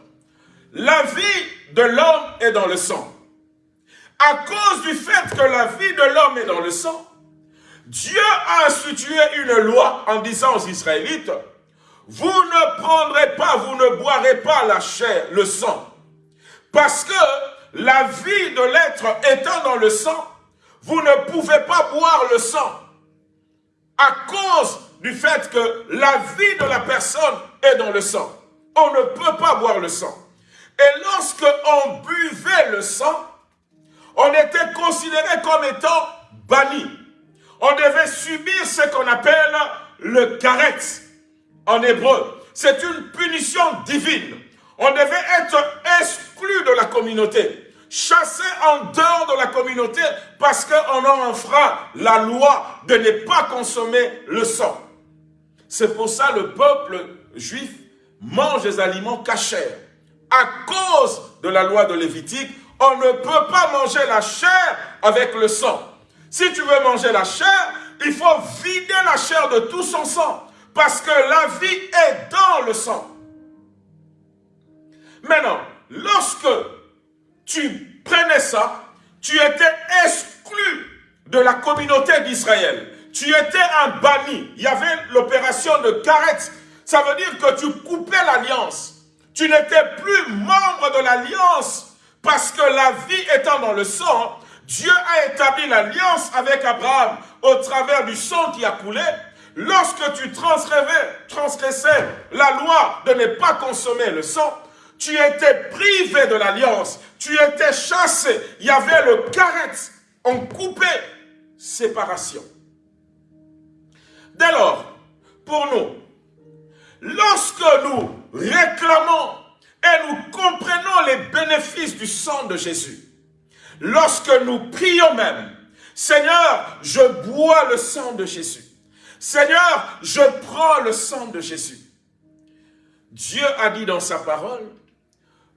S2: la vie de l'homme est dans le sang. À cause du fait que la vie de l'homme est dans le sang, Dieu a institué une loi en disant aux Israélites, vous ne prendrez pas, vous ne boirez pas la chair, le sang. Parce que la vie de l'être étant dans le sang, vous ne pouvez pas boire le sang. À cause du fait que la vie de la personne est dans le sang. On ne peut pas boire le sang. Et lorsque on buvait le sang, on était considéré comme étant banni. On devait subir ce qu'on appelle le karet en hébreu. C'est une punition divine. On devait être exclu de la communauté, chassé en dehors de la communauté parce qu'on a enfreint la loi de ne pas consommer le sang. C'est pour ça le peuple juif mange des aliments cachers. À cause de la loi de Lévitique, on ne peut pas manger la chair avec le sang. Si tu veux manger la chair, il faut vider la chair de tout son sang. Parce que la vie est dans le sang. Maintenant, lorsque tu prenais ça, tu étais exclu de la communauté d'Israël. Tu étais un banni. Il y avait l'opération de Karet. Ça veut dire que tu coupais l'alliance. Tu n'étais plus membre de l'alliance parce que la vie étant dans le sang, Dieu a établi l'alliance avec Abraham au travers du sang qui a coulé. Lorsque tu transgressais la loi de ne pas consommer le sang, tu étais privé de l'alliance, tu étais chassé, il y avait le carré, on coupait séparation. Dès lors, pour nous, lorsque nous réclamons et nous comprenons les bénéfices du sang de Jésus, lorsque nous prions même, Seigneur, je bois le sang de Jésus. Seigneur, je prends le sang de Jésus. Dieu a dit dans sa parole,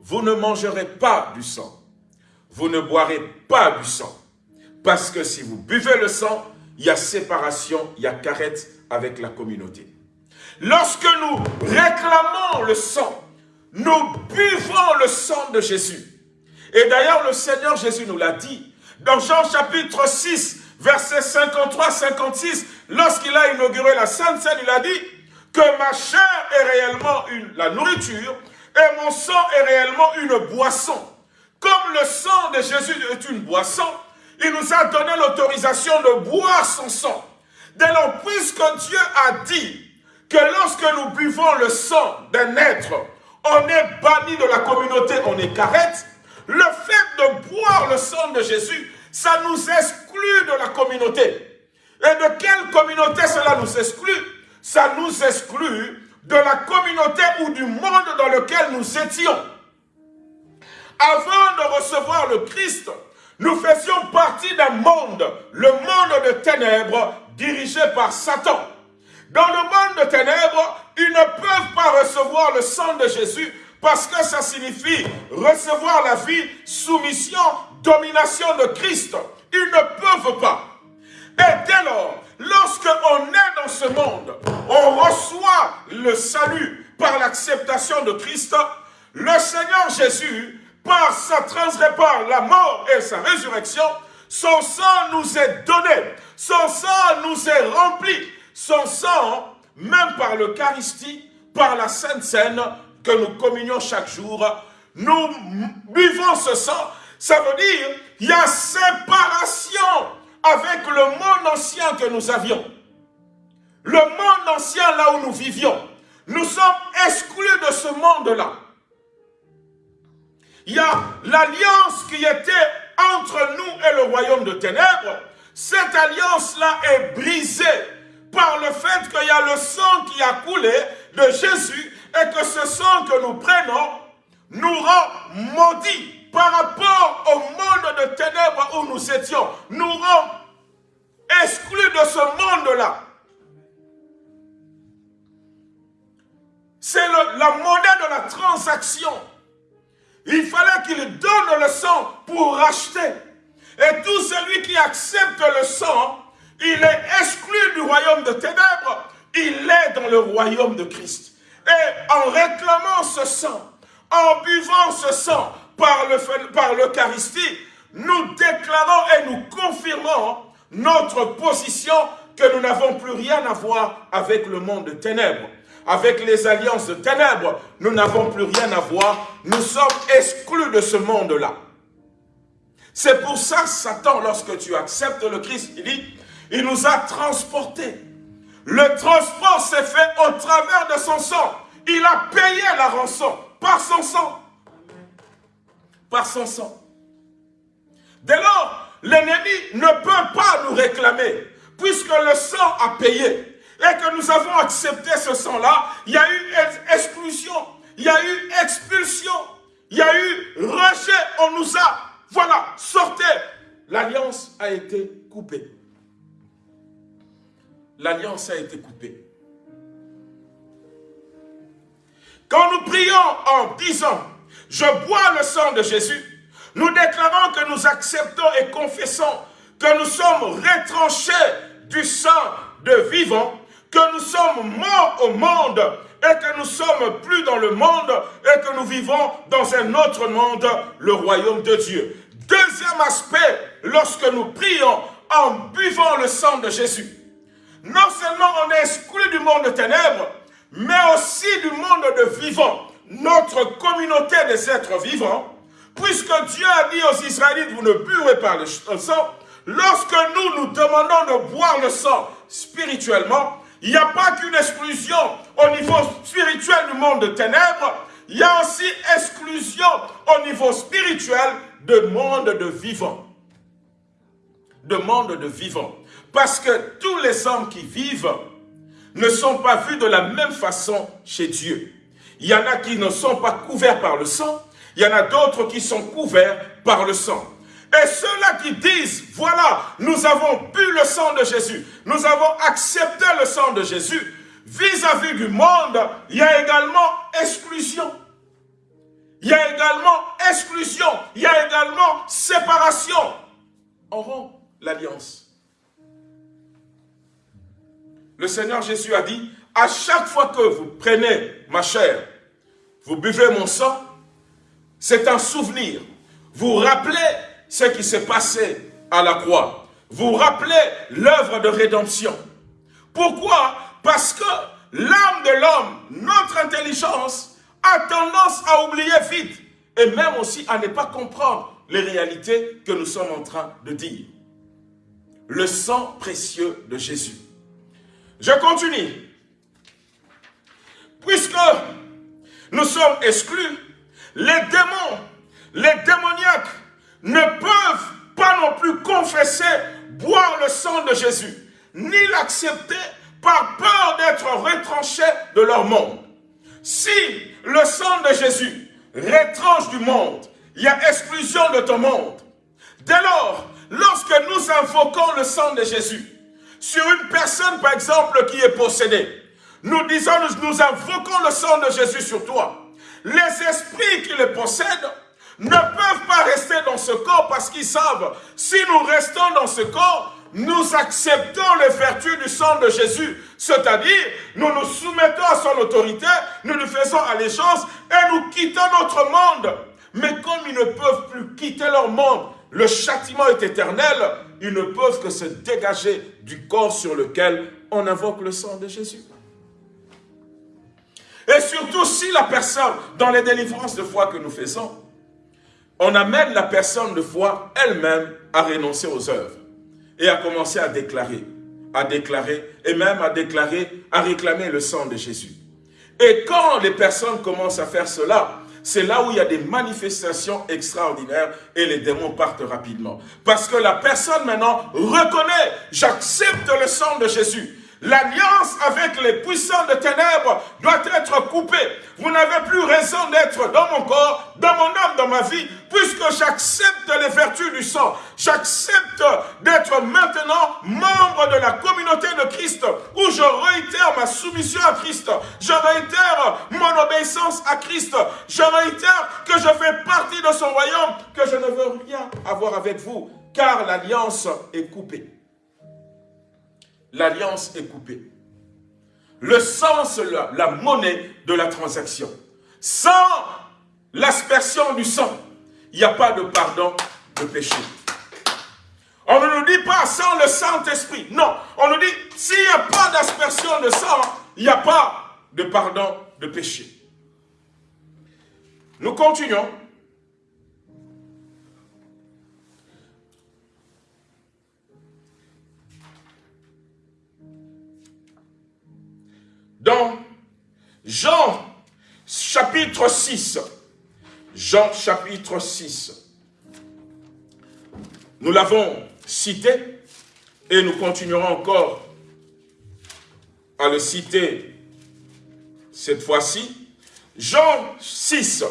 S2: vous ne mangerez pas du sang, vous ne boirez pas du sang. Parce que si vous buvez le sang, il y a séparation, il y a carette avec la communauté. Lorsque nous réclamons le sang, nous buvons le sang de Jésus. Et d'ailleurs, le Seigneur Jésus nous l'a dit. Dans Jean chapitre 6, verset 53-56, lorsqu'il a inauguré la Sainte Seine, il a dit que ma chair est réellement la nourriture et mon sang est réellement une boisson. Comme le sang de Jésus est une boisson, il nous a donné l'autorisation de boire son sang. Dès lors, puisque Dieu a dit que lorsque nous buvons le sang d'un être, on est banni de la communauté, on est carrette, le fait de boire le sang de Jésus, ça nous exclut Et de quelle communauté cela nous exclut? Ça nous exclut de la communauté ou du monde dans lequel nous étions. Avant de recevoir le Christ, nous faisions partie d'un monde, le monde de ténèbres, dirigé par Satan. Dans le monde de ténèbres, ils ne peuvent pas recevoir le sang de Jésus parce que ça signifie recevoir la vie, soumission, domination de Christ. Ils ne peuvent pas. Et dès lors, lorsqu'on est dans ce monde, on reçoit le salut par l'acceptation de Christ, le Seigneur Jésus, par sa par la mort et sa résurrection, son sang nous est donné, son sang nous est rempli, son sang, même par l'Eucharistie, par la Sainte Seine que nous communions chaque jour, nous buvons ce sang, ça veut dire il y a séparation avec le monde ancien que nous avions. Le monde ancien là où nous vivions. Nous sommes exclus de ce monde-là. Il y a l'alliance qui était entre nous et le royaume de ténèbres. Cette alliance-là est brisée par le fait qu'il y a le sang qui a coulé de Jésus et que ce sang que nous prenons nous rend maudits par rapport au monde de ténèbres où nous étions, nous rend exclus de ce monde-là. C'est la monnaie de la transaction. Il fallait qu'il donne le sang pour racheter. Et tout celui qui accepte le sang, il est exclu du royaume de ténèbres. Il est dans le royaume de Christ. Et en réclamant ce sang, en buvant ce sang par l'Eucharistie, nous déclarons et nous confirmons notre position que nous n'avons plus rien à voir avec le monde de ténèbres. Avec les alliances de ténèbres, nous n'avons plus rien à voir. Nous sommes exclus de ce monde-là. C'est pour ça, Satan, lorsque tu acceptes le Christ, il dit, il nous a transportés. Le transport s'est fait au travers de son sang. Il a payé la rançon par son sang. Par son sang. Dès lors, l'ennemi ne peut pas nous réclamer, puisque le sang a payé et que nous avons accepté ce sang-là, il y a eu exclusion, il y a eu expulsion, il y a eu rejet, on nous a, voilà, sortez. L'alliance a été coupée. L'alliance a été coupée. Quand nous prions en disant, je bois le sang de Jésus, nous déclarons que nous acceptons et confessons que nous sommes retranchés du sang de vivant que nous sommes morts au monde et que nous sommes plus dans le monde et que nous vivons dans un autre monde, le royaume de Dieu. Deuxième aspect, lorsque nous prions en buvant le sang de Jésus, non seulement on est exclu du monde de ténèbres, mais aussi du monde de vivants, notre communauté des êtres vivants, puisque Dieu a dit aux Israélites, vous ne buerez pas le sang, lorsque nous nous demandons de boire le sang spirituellement, il n'y a pas qu'une exclusion au niveau spirituel du monde de ténèbres, il y a aussi exclusion au niveau spirituel de monde de vivants. De monde de vivants. Parce que tous les hommes qui vivent ne sont pas vus de la même façon chez Dieu. Il y en a qui ne sont pas couverts par le sang, il y en a d'autres qui sont couverts par le sang. Et ceux-là qui disent, voilà, nous avons bu le sang de Jésus, nous avons accepté le sang de Jésus, vis-à-vis du monde, il y a également exclusion. Il y a également exclusion, il y a également séparation. On rompt l'alliance. Le Seigneur Jésus a dit, à chaque fois que vous prenez ma chair, vous buvez mon sang, c'est un souvenir. Vous rappelez ce qui s'est passé à la croix. Vous rappelez l'œuvre de rédemption. Pourquoi? Parce que l'âme de l'homme, notre intelligence, a tendance à oublier vite et même aussi à ne pas comprendre les réalités que nous sommes en train de dire. Le sang précieux de Jésus. Je continue. Puisque nous sommes exclus, les démons, les démoniaques ne peuvent pas non plus confesser, boire le sang de Jésus, ni l'accepter par peur d'être retranchés de leur monde. Si le sang de Jésus retranche du monde, il y a exclusion de ton monde. Dès lors, lorsque nous invoquons le sang de Jésus sur une personne, par exemple, qui est possédée, nous disons, nous, invoquons le sang de Jésus sur toi. Les esprits qui le possèdent ne peuvent pas rester dans ce corps parce qu'ils savent, si nous restons dans ce corps, nous acceptons les vertus du sang de Jésus. C'est-à-dire, nous nous soumettons à son autorité, nous nous faisons allégeance et nous quittons notre monde. Mais comme ils ne peuvent plus quitter leur monde, le châtiment est éternel, ils ne peuvent que se dégager du corps sur lequel on invoque le sang de Jésus. Et surtout si la personne, dans les délivrances de foi que nous faisons, on amène la personne de foi elle-même à renoncer aux œuvres et à commencer à déclarer, à déclarer et même à déclarer, à réclamer le sang de Jésus. Et quand les personnes commencent à faire cela, c'est là où il y a des manifestations extraordinaires et les démons partent rapidement. Parce que la personne maintenant reconnaît, j'accepte le sang de Jésus. L'alliance avec les puissants de ténèbres doit être coupée. Vous n'avez plus raison d'être dans mon corps, dans mon âme, dans ma vie, puisque j'accepte les vertus du sang. J'accepte d'être maintenant membre de la communauté de Christ, où je réitère ma soumission à Christ. Je réitère mon obéissance à Christ. Je réitère que je fais partie de son royaume, que je ne veux rien avoir avec vous, car l'alliance est coupée l'alliance est coupée. Le sang, c'est la, monnaie de la transaction. Sans l'aspersion du sang, il n'y a pas de pardon de péché. On ne nous dit pas sans le Saint-Esprit. Non, on nous dit s'il n'y a pas d'aspersion de sang, il n'y a pas de pardon de péché. Nous continuons. Dans Jean chapitre 6, Jean chapitre 6. Nous l'avons cité et nous continuerons encore à le citer cette fois-ci. Jean 6,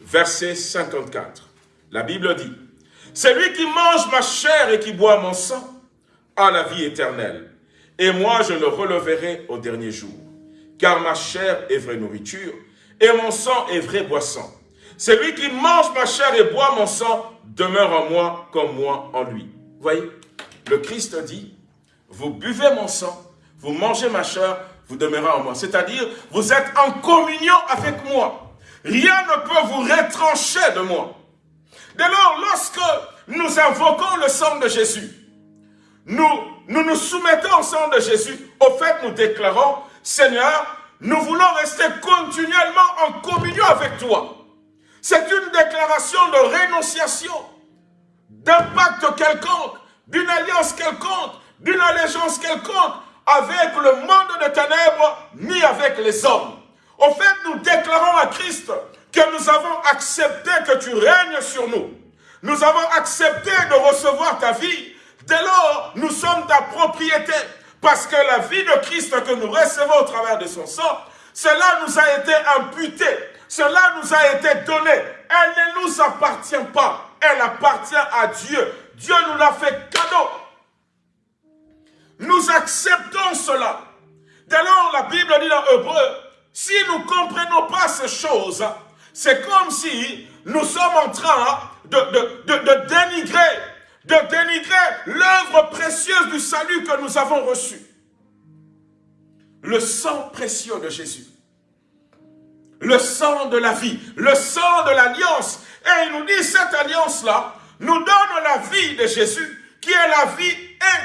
S2: verset 54. La Bible dit, « Celui qui mange ma chair et qui boit mon sang a la vie éternelle, et moi je le releverai au dernier jour. Car ma chair est vraie nourriture, et mon sang est vraie boisson. Celui qui mange ma chair et boit mon sang demeure en moi comme moi en lui. Voyez, le Christ dit, vous buvez mon sang, vous mangez ma chair, vous demeurez en moi. C'est-à-dire, vous êtes en communion avec moi. Rien ne peut vous retrancher de moi. Dès lors, lorsque nous invoquons le sang de Jésus, nous, nous nous soumettons au sang de Jésus, au fait nous déclarons, Seigneur, nous voulons rester continuellement en communion avec toi. C'est une déclaration de rénonciation, d'impact quelconque, d'une alliance quelconque, d'une allégeance quelconque avec le monde de ténèbres, ni avec les hommes. Au fait, nous déclarons à Christ que nous avons accepté que tu règnes sur nous. Nous avons accepté de recevoir ta vie. Dès lors, nous sommes ta propriété. Parce que la vie de Christ que nous recevons au travers de son sang, cela nous a été imputé. Cela nous a été donné. Elle ne nous appartient pas. Elle appartient à Dieu. Dieu nous l'a fait cadeau. Nous acceptons cela. Dès lors, la Bible dit dans Hébreu, si nous ne comprenons pas ces choses, c'est comme si nous sommes en train de, de, de, dénigrer, de dénigrer l'œuvre précieuse du salut que nous avons reçu. Le sang précieux de Jésus. Le sang de la vie, le sang de l'alliance. Et il nous dit, cette alliance-là nous donne la vie de Jésus, qui est la vie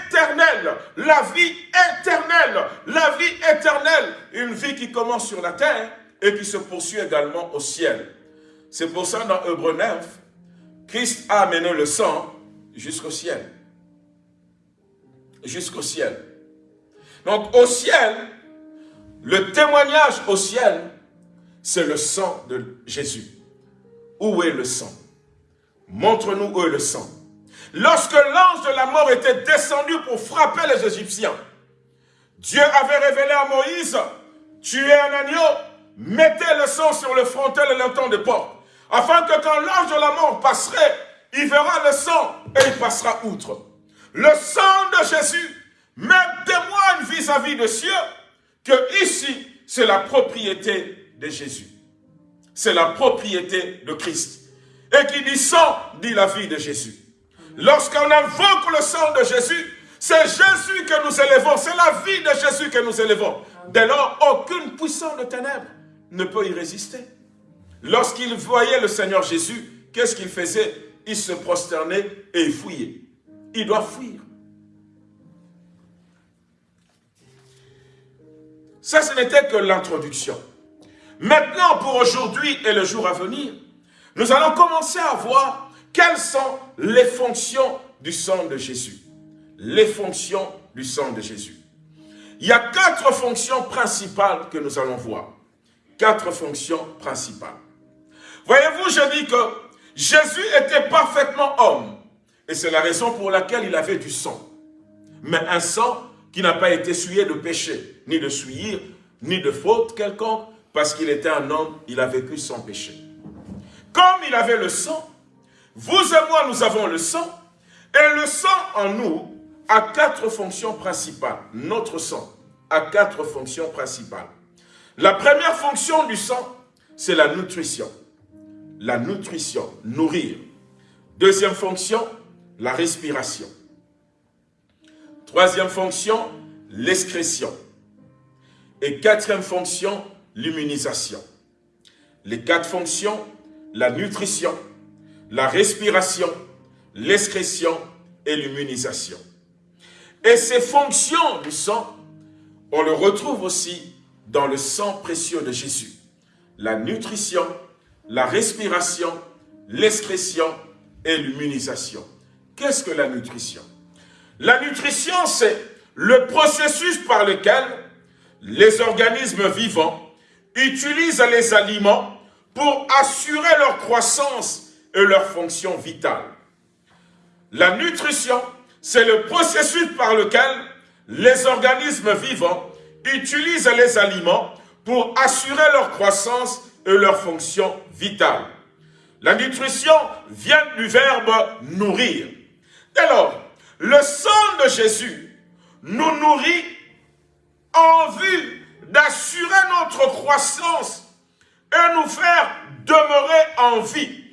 S2: éternelle, la vie éternelle, la vie éternelle, une vie qui commence sur la terre et qui se poursuit également au ciel. C'est pour ça dans Hébreu 9, Christ a amené le sang jusqu'au ciel. Jusqu'au ciel. Donc au ciel, le témoignage au ciel, c'est le sang de Jésus. Où est le sang? Montre-nous où est le sang. Lorsque l'ange de la mort était descendu pour frapper les Égyptiens, Dieu avait révélé à Moïse, tuez un agneau, mettez le sang sur le frontel et l'entend de porte, afin que quand l'ange de la mort passerait, il verra le sang et il passera outre. Le sang de Jésus même témoigne vis-à-vis de Dieu que ici, c'est la propriété de Jésus. C'est la propriété de Christ. Et qui dit sang, dit la vie de Jésus. Lorsqu'on invoque le sang de Jésus, c'est Jésus que nous élevons, c'est la vie de Jésus que nous élevons. Dès lors, aucune puissance de ténèbres ne peut y résister. Lorsqu'il voyait le Seigneur Jésus, qu'est-ce qu'il faisait? Il se prosternait et il fouillait. Il doit fuir. Ça, ce n'était que l'introduction. Maintenant, pour aujourd'hui et le jour à venir, nous allons commencer à voir quelles sont les fonctions du sang de Jésus Les fonctions du sang de Jésus. Il y a quatre fonctions principales que nous allons voir. Quatre fonctions principales. Voyez-vous, je dis que Jésus était parfaitement homme. Et c'est la raison pour laquelle il avait du sang. Mais un sang qui n'a pas été souillé de péché, ni de souillir, ni de faute quelconque, parce qu'il était un homme, il a vécu sans péché. Comme il avait le sang, vous et moi, nous avons le sang, et le sang en nous a quatre fonctions principales. Notre sang a quatre fonctions principales. La première fonction du sang, c'est la nutrition. La nutrition, nourrir. Deuxième fonction, la respiration. Troisième fonction, l'excrétion. Et quatrième fonction, l'immunisation. Les quatre fonctions, la nutrition, la respiration, l'excrétion et l'immunisation. Et ces fonctions du sang, on le retrouve aussi dans le sang précieux de Jésus. La nutrition, la respiration, l'excrétion et l'immunisation. Qu'est-ce que la nutrition? La nutrition, c'est le processus par lequel les organismes vivants utilisent les aliments pour assurer leur croissance et leur fonction vitale. La nutrition, c'est le processus par lequel les organismes vivants utilisent les aliments pour assurer leur croissance leur fonction vitale. La nutrition vient du verbe nourrir. Alors, le sang de Jésus nous nourrit en vue d'assurer notre croissance et nous faire demeurer en vie.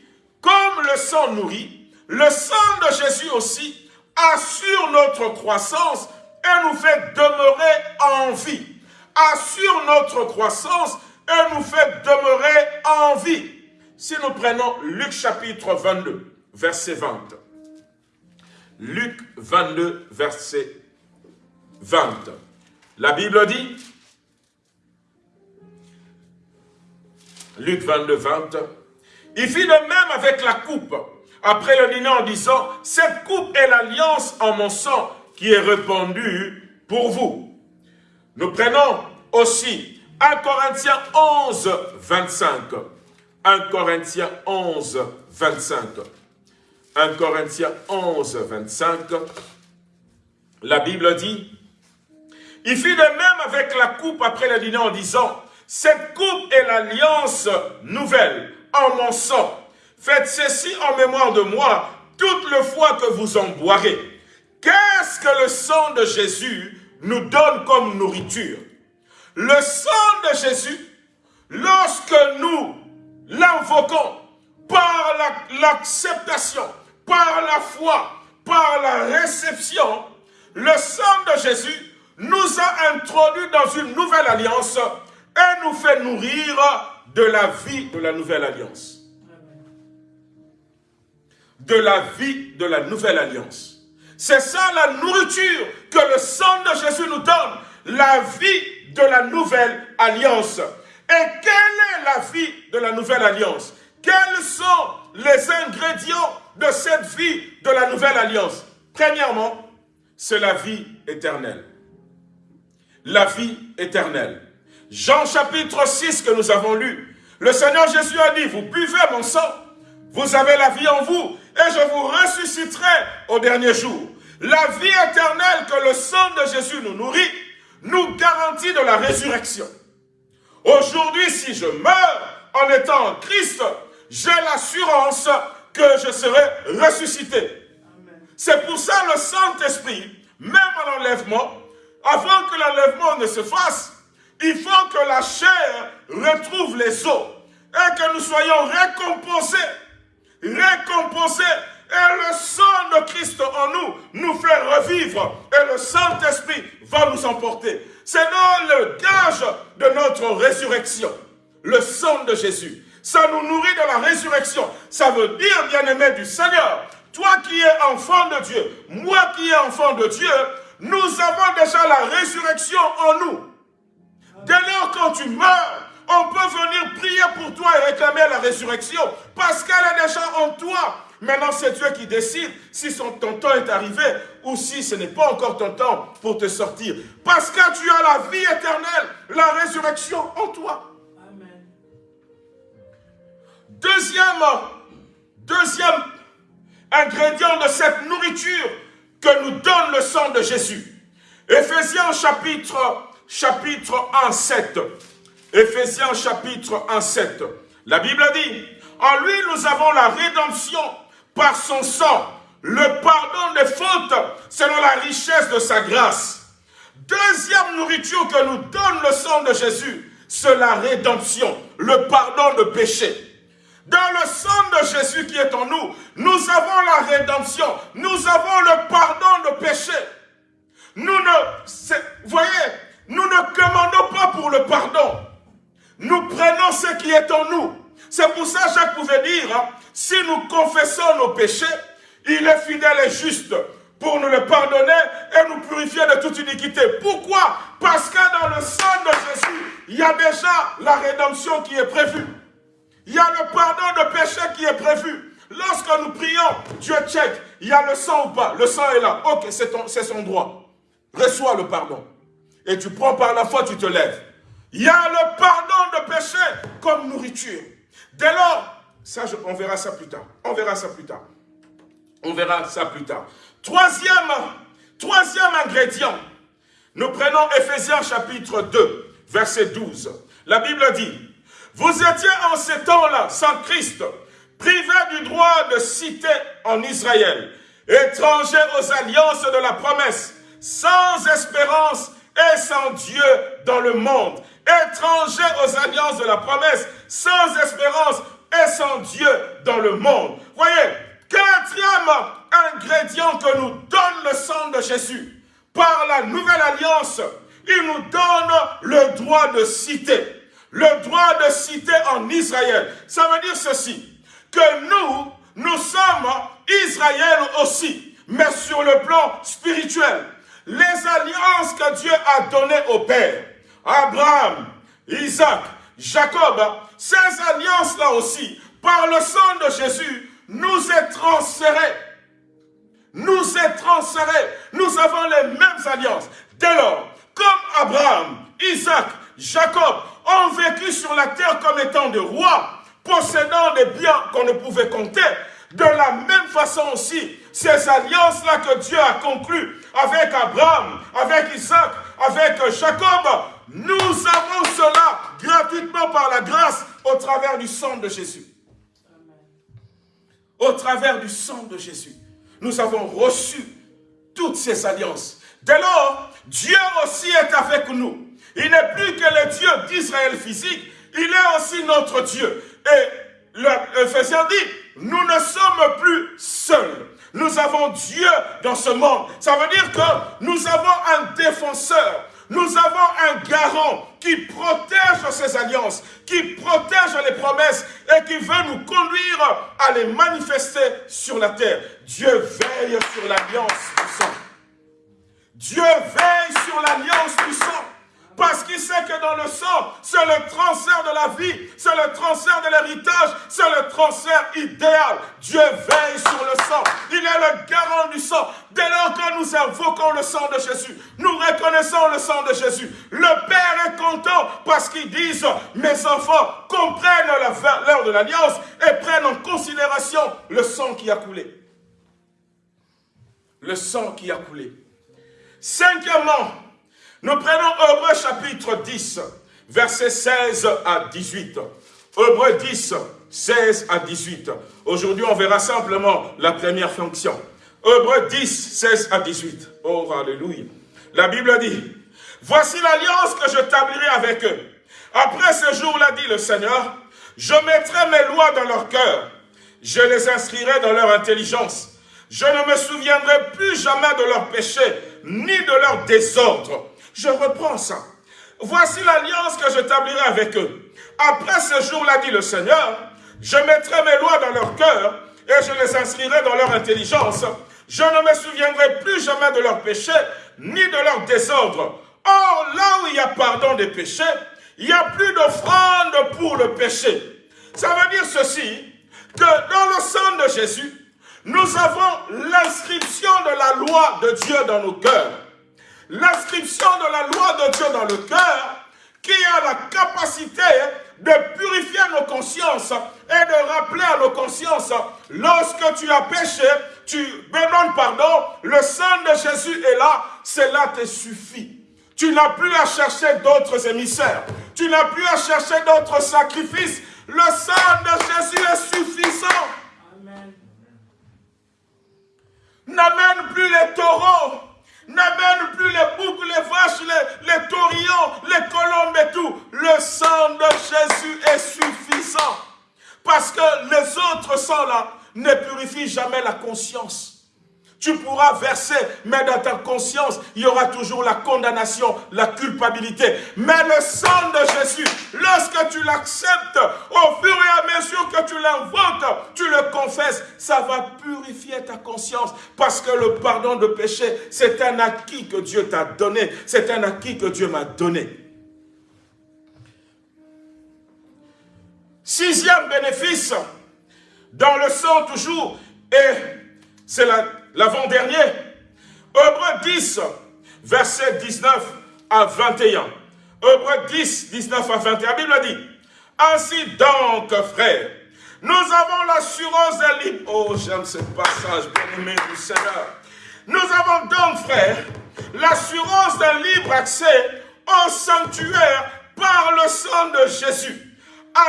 S2: Comme le sang nourrit, le sang de Jésus aussi assure notre croissance et nous fait demeurer en vie. Assure notre croissance et nous fait demeurer en vie. Si nous prenons Luc chapitre 22, verset 20. Luc 22, verset 20. La Bible dit, Luc 22, 20, il fit de même avec la coupe, après le dîner en disant, cette coupe est l'alliance en mon sang qui est répandue pour vous. Nous prenons aussi 1 Corinthiens 11, 25. 1 Corinthiens 11, 25. 1 Corinthiens 11, 25. La Bible dit, il fit de même avec la coupe après le dîner en disant, cette coupe est l'alliance nouvelle en mon sang. Faites ceci en mémoire de moi toutes les fois que vous en boirez. Qu'est-ce que le sang de Jésus nous donne comme nourriture? Le sang de Jésus, lorsque nous l'invoquons par l'acceptation, par la foi, par la réception, le sang de Jésus nous a introduits dans une nouvelle alliance et nous fait nourrir de la vie de la nouvelle alliance. De la vie de la nouvelle alliance. C'est ça la nourriture que le sang de Jésus nous donne. La vie de la nouvelle alliance. Et quelle est la vie de la nouvelle alliance? Quels sont les ingrédients de cette vie de la nouvelle alliance? Premièrement, c'est la vie éternelle. La vie éternelle. Jean chapitre 6 que nous avons lu, le Seigneur Jésus a dit, vous buvez mon sang, vous avez la vie en vous, et je vous ressusciterai au dernier jour. La vie éternelle que le sang de Jésus nous nourrit, nous garantit de la résurrection. Aujourd'hui, si je meurs en étant en Christ, j'ai l'assurance que je serai ressuscité. C'est pour ça le Saint-Esprit, même à l'enlèvement, avant que l'enlèvement ne se fasse, il faut que la chair retrouve les os et que nous soyons récompensés. Récompensés. Et le sang de Christ en nous nous fait revivre. Et le Saint-Esprit va nous emporter. C'est le gage de notre résurrection. Le sang de Jésus. Ça nous nourrit de la résurrection. Ça veut dire, bien-aimé du Seigneur, toi qui es enfant de Dieu, moi qui es enfant de Dieu, nous avons déjà la résurrection en nous. Dès lors quand tu meurs, on peut venir prier pour toi et réclamer la résurrection parce qu'elle est déjà en toi. Maintenant, c'est Dieu qui décide si son, ton temps est arrivé ou si ce n'est pas encore ton temps pour te sortir. Parce que tu as la vie éternelle, la résurrection en toi. Amen. Deuxième, deuxième ingrédient de cette nourriture que nous donne le sang de Jésus. Éphésiens chapitre chapitre 1, 7. Éphésiens chapitre 1, 7. La Bible dit, en lui nous avons la rédemption par son sang, le pardon des fautes selon la richesse de sa grâce. Deuxième nourriture que nous donne le sang de Jésus, c'est la rédemption, le pardon de péché. Dans le sang de Jésus qui est en nous, nous avons la rédemption, nous avons le pardon de péché. Nous ne, voyez, nous ne commandons pas pour le pardon. Nous prenons ce qui est en nous. C'est pour ça Jacques pouvait dire, hein, si nous confessons nos péchés, il est fidèle et juste pour nous le pardonner et nous purifier de toute iniquité. Pourquoi? Parce que dans le sang de Jésus, il y a déjà la rédemption qui est prévue. Il y a le pardon de péché qui est prévu. Lorsque nous prions, Dieu check, il y a le sang ou pas. Le sang est là. Ok, c'est son droit. Reçois le pardon et tu prends par la foi, tu te lèves. Il y a le pardon de péché comme nourriture. Dès lors, on verra ça plus tard. On verra ça plus tard. On verra ça plus tard. Troisième, troisième ingrédient. Nous prenons Ephésiens chapitre 2, verset 12. La Bible dit, vous étiez en ces temps-là, sans Christ, privés du droit de citer en Israël, étrangers aux alliances de la promesse, sans espérance et sans Dieu dans le monde, étrangers aux alliances de la promesse, sans espérance et sans Dieu dans le monde. Voyez, quatrième ingrédient que nous donne le sang de Jésus, par la nouvelle alliance, il nous donne le droit de citer. Le droit de citer en Israël. Ça veut dire ceci, que nous, nous sommes Israël aussi, mais sur le plan spirituel. Les alliances que Dieu a données au Père, Abraham, Isaac, Jacob, ces alliances-là aussi, par le sang de Jésus, nous est transférées. Nous est transférées. Nous avons les mêmes alliances. Dès lors, comme Abraham, Isaac, Jacob ont vécu sur la terre comme étant des rois, possédant des biens qu'on ne pouvait compter, de la même façon aussi, ces alliances-là que Dieu a conclues avec Abraham, avec Isaac, avec Jacob, nous avons cela gratuitement par la grâce au travers du sang de Jésus. Au travers du sang de Jésus, nous avons reçu toutes ces alliances. Dès lors, Dieu aussi est avec nous. Il n'est plus que le Dieu d'Israël physique, il est aussi notre Dieu. Et l'Ephésiens dit, nous ne sommes plus seuls. Nous avons Dieu dans ce monde. Ça veut dire que nous avons un défenseur. Nous avons un garant qui protège ces alliances, qui protège les promesses et qui veut nous conduire à les manifester sur la terre. Dieu veille sur l'alliance du sang. Dieu veille sur l'alliance du sang. Parce qu'il sait que dans le sang, c'est le transfert de la vie, c'est le transfert de l'héritage, c'est le transfert idéal. Dieu veille sur le sang. Il est le garant du sang. Dès lors que nous invoquons le sang de Jésus, nous reconnaissons le sang de Jésus. Le Père est content parce qu'ils disent, mes enfants comprennent l'heure de l'alliance et prennent en considération le sang qui a coulé. Le sang qui a coulé. Cinquièmement, nous prenons Hébreu chapitre 10, versets 16 à 18. Hébreu 10, 16 à 18. Aujourd'hui, on verra simplement la première fonction. Hébreu 10, 16 à 18. Oh, alléluia. La Bible dit, Voici l'alliance que je tablirai avec eux. Après ce jour-là, dit le Seigneur, je mettrai mes lois dans leur cœur. Je les inscrirai dans leur intelligence. Je ne me souviendrai plus jamais de leurs péchés, ni de leur désordre. Je reprends ça. Voici l'alliance que j'établirai avec eux. Après ce jour-là, dit le Seigneur, je mettrai mes lois dans leur cœur et je les inscrirai dans leur intelligence. Je ne me souviendrai plus jamais de leurs péchés ni de leur désordre. Or, là où il y a pardon des péchés, il n'y a plus d'offrande pour le péché. Ça veut dire ceci, que dans le sang de Jésus, nous avons l'inscription de la loi de Dieu dans nos cœurs l'inscription de la loi de Dieu dans le cœur qui a la capacité de purifier nos consciences et de rappeler à nos consciences, lorsque tu as péché, tu demandes pardon, le sang de Jésus est là, cela te suffit. Tu n'as plus à chercher d'autres émissaires. Tu n'as plus à chercher d'autres sacrifices. Le sang de Jésus est suffisant. N'amène plus les taureaux n'amène plus les boucs, les vaches, les, les taurillons, les colombes et tout. Le sang de Jésus est suffisant. Parce que les autres sangs-là ne purifient jamais la conscience. Tu pourras verser, mais dans ta conscience, il y aura toujours la condamnation, la culpabilité. Mais le sang de Jésus, lorsque tu l'acceptes, au fur et à mesure que tu l'invoques, tu le confesses, ça va purifier ta conscience. Parce que le pardon de péché, c'est un acquis que Dieu t'a donné. C'est un acquis que Dieu m'a donné. Sixième bénéfice, dans le sang toujours, et c'est la l'avant-dernier. Hébreu 10, verset 19 à 21. Hébreu 10, 19 à 21. La Bible dit, Ainsi donc, frère, nous avons l'assurance d'un libre... Oh, j'aime ce passage, bien-aimé du Seigneur. Nous avons donc, frère, l'assurance d'un libre accès au sanctuaire par le sang de Jésus.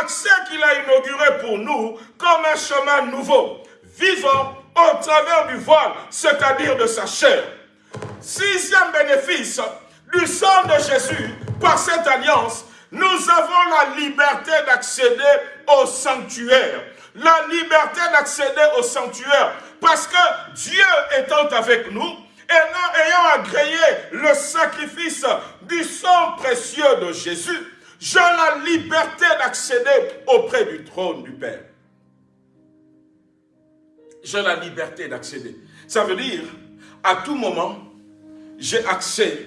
S2: Accès qu'il a inauguré pour nous comme un chemin nouveau, vivant au travers du voile, c'est-à-dire de sa chair. Sixième bénéfice du sang de Jésus, par cette alliance, nous avons la liberté d'accéder au sanctuaire. La liberté d'accéder au sanctuaire. Parce que Dieu étant avec nous, et ayant agréé le sacrifice du sang précieux de Jésus, j'ai la liberté d'accéder auprès du trône du Père. J'ai la liberté d'accéder. Ça veut dire, à tout moment, j'ai accès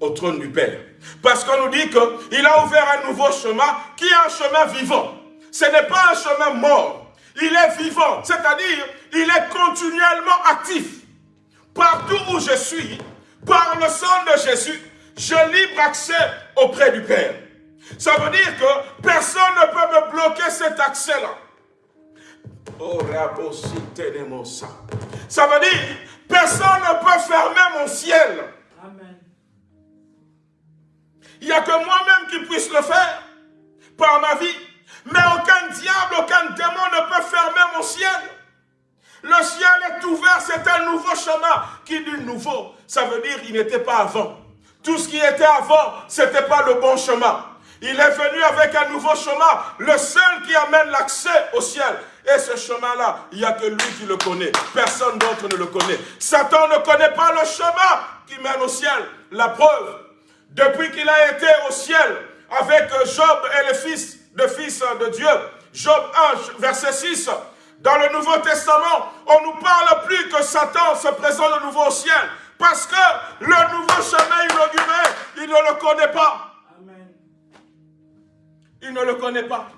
S2: au trône du Père. Parce qu'on nous dit qu'il a ouvert un nouveau chemin qui est un chemin vivant. Ce n'est pas un chemin mort. Il est vivant, c'est-à-dire il est continuellement actif. Partout où je suis, par le sang de Jésus, je libre accès auprès du Père. Ça veut dire que personne ne peut me bloquer cet accès-là. Oh, ça veut dire, personne ne peut fermer mon ciel. Amen. Il n'y a que moi-même qui puisse le faire par ma vie. Mais aucun diable, aucun démon ne peut fermer mon ciel. Le ciel est ouvert, c'est un nouveau chemin. Qui dit nouveau Ça veut dire qu'il n'était pas avant. Tout ce qui était avant, ce n'était pas le bon chemin. Il est venu avec un nouveau chemin, le seul qui amène l'accès au ciel. Et ce chemin-là, il n'y a que lui qui le connaît. Personne d'autre ne le connaît. Satan ne connaît pas le chemin qui mène au ciel. La preuve, depuis qu'il a été au ciel avec Job et les fils de fils de Dieu, Job 1, verset 6, dans le Nouveau Testament, on ne nous parle plus que Satan se présente de nouveau au ciel. Parce que le nouveau chemin inauguré, il ne le connaît pas. Il ne le connaît pas.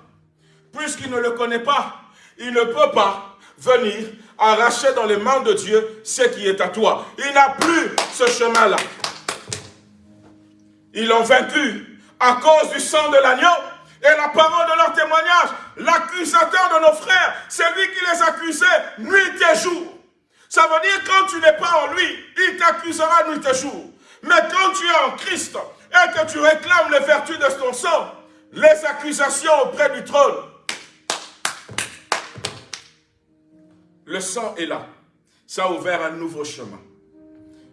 S2: Puisqu'il ne le connaît pas, il ne peut pas venir arracher dans les mains de Dieu ce qui est à toi. Il n'a plus ce chemin-là. Ils l'ont vaincu à cause du sang de l'agneau et la parole de leur témoignage. L'accusateur de nos frères, c'est lui qui les accusait nuit et jour. Ça veut dire quand tu n'es pas en lui, il t'accusera nuit et jour. Mais quand tu es en Christ et que tu réclames les vertus de ton sang, les accusations auprès du trône, le sang est là. Ça a ouvert un nouveau chemin.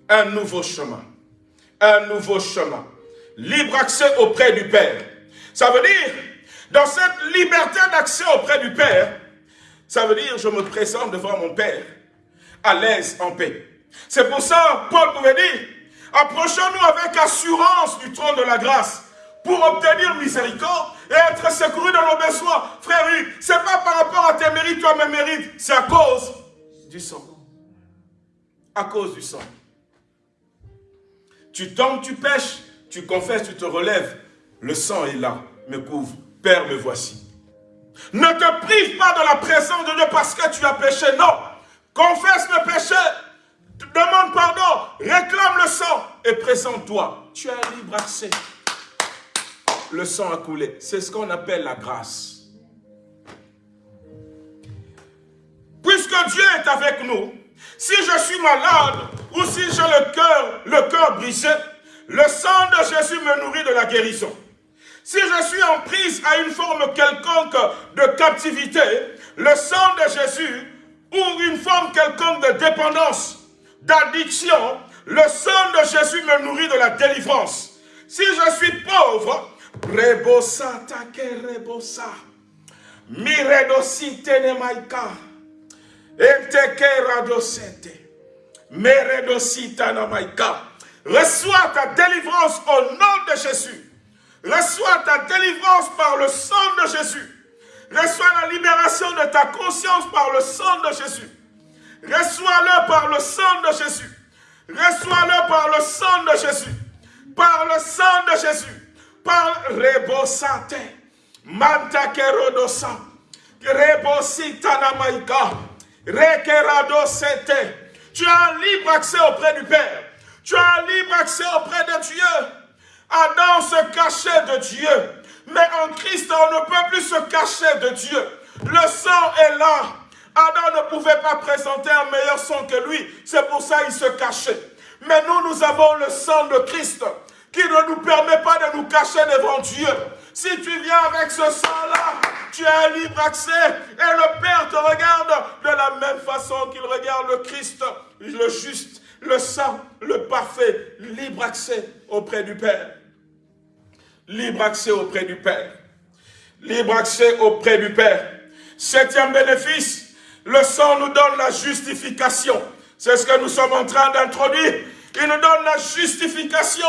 S2: Un nouveau chemin. Un nouveau chemin. Libre accès auprès du Père. Ça veut dire, dans cette liberté d'accès auprès du Père, ça veut dire, je me présente devant mon Père, à l'aise, en paix. C'est pour ça, Paul pouvait dire, approchons-nous avec assurance du trône de la grâce, pour obtenir miséricorde et être secouru dans nos besoins. Frère, ce n'est pas par rapport à tes mérites, toi mes mérites, c'est à cause du sang. À cause du sang. Tu tombes, tu pêches, tu confesses, tu te relèves, le sang est là, me couvre. Père, me voici. Ne te prive pas de la présence de Dieu parce que tu as péché. Non. Confesse le péché. Demande pardon. Réclame le sang. Et présente-toi. Tu as libre accès. Le sang a coulé. C'est ce qu'on appelle la grâce. Puisque Dieu est avec nous, si je suis malade ou si j'ai le cœur, le cœur brisé, le sang de Jésus me nourrit de la guérison. Si je suis en prise à une forme quelconque de captivité, le sang de Jésus ou une forme quelconque de dépendance, d'addiction, le sang de Jésus me nourrit de la délivrance. Si je suis pauvre, rebosa take rebosa, miredosite nemaika, eteke radosete, meredosita namaika. Reçois ta délivrance au nom de Jésus. Reçois ta délivrance par le sang de Jésus. Reçois la libération de ta conscience par le sang de Jésus. Reçois-le par le sang de Jésus. Reçois-le par le sang de Jésus. Par le sang de Jésus. Par rebosate. Tu as un libre accès auprès du Père. Tu as un libre accès auprès de Dieu. Adam se cachait de Dieu. Mais en Christ, on ne peut plus se cacher de Dieu. Le sang est là. Adam ne pouvait pas présenter un meilleur sang que lui. C'est pour ça qu'il se cachait. Mais nous, nous avons le sang de Christ qui ne nous permet pas de nous cacher devant Dieu. Si tu viens avec ce sang-là, tu as un libre accès et le Père te regarde de la même façon qu'il regarde le Christ, le juste, le saint, le parfait, libre accès auprès du Père. Libre accès auprès du Père. Libre accès auprès du Père. Septième bénéfice, le sang nous donne la justification. C'est ce que nous sommes en train d'introduire. Il nous donne la justification.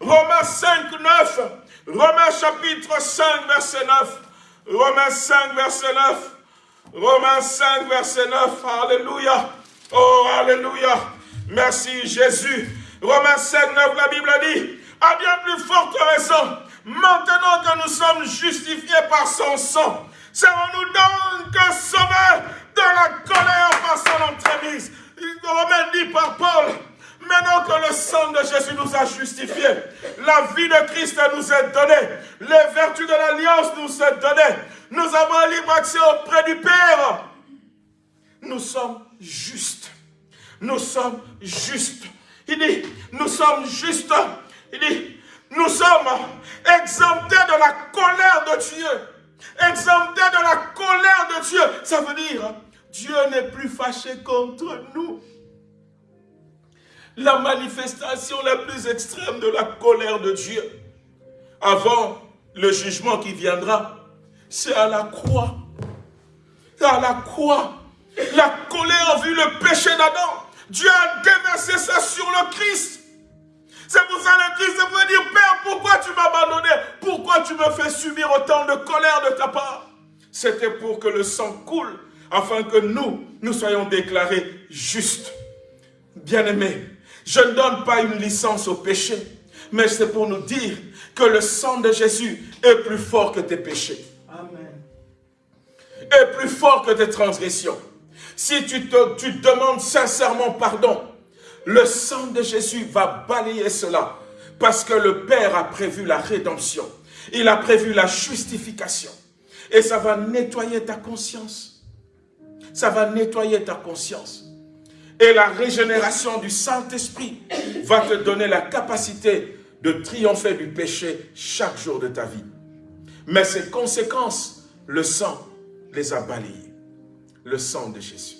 S2: Romains 5, 9. Romains chapitre 5, verset 9. Romains 5, verset 9. Romains 5, verset 9. Alléluia. Oh, Alléluia. Merci Jésus. Romains 5, 9, la Bible dit, à bien plus forte raison, maintenant que nous sommes justifiés par son sang, serons-nous donc sauvés de la colère par son entremise. Romains dit par Paul, Maintenant que le sang de Jésus nous a justifiés, la vie de Christ nous est donnée, les vertus de l'alliance nous sont données, nous avons libre accès auprès du Père. Nous sommes justes. Nous sommes justes. Il dit, nous sommes justes. Il dit, nous sommes exemptés de la colère de Dieu. Exemptés de la colère de Dieu. Ça veut dire, Dieu n'est plus fâché contre nous la manifestation la plus extrême de la colère de Dieu. Avant le jugement qui viendra, c'est à la croix. À la croix. La colère vu le péché d'Adam. Dieu a déversé ça sur le Christ. C'est pour ça le Christ veut dire, Père, pourquoi tu m'as abandonné? Pourquoi tu me fais subir autant de colère de ta part? C'était pour que le sang coule, afin que nous, nous soyons déclarés justes. Bien-aimés, je ne donne pas une licence au péché, mais c'est pour nous dire que le sang de Jésus est plus fort que tes péchés. Amen. Est plus fort que tes transgressions. Si tu, te, tu demandes sincèrement pardon, le sang de Jésus va balayer cela. Parce que le Père a prévu la rédemption. Il a prévu la justification. Et ça va nettoyer ta conscience. Ça va nettoyer ta conscience. Et la régénération du Saint-Esprit va te donner la capacité de triompher du péché chaque jour de ta vie. Mais ses conséquences, le sang les a balayées. Le sang de Jésus.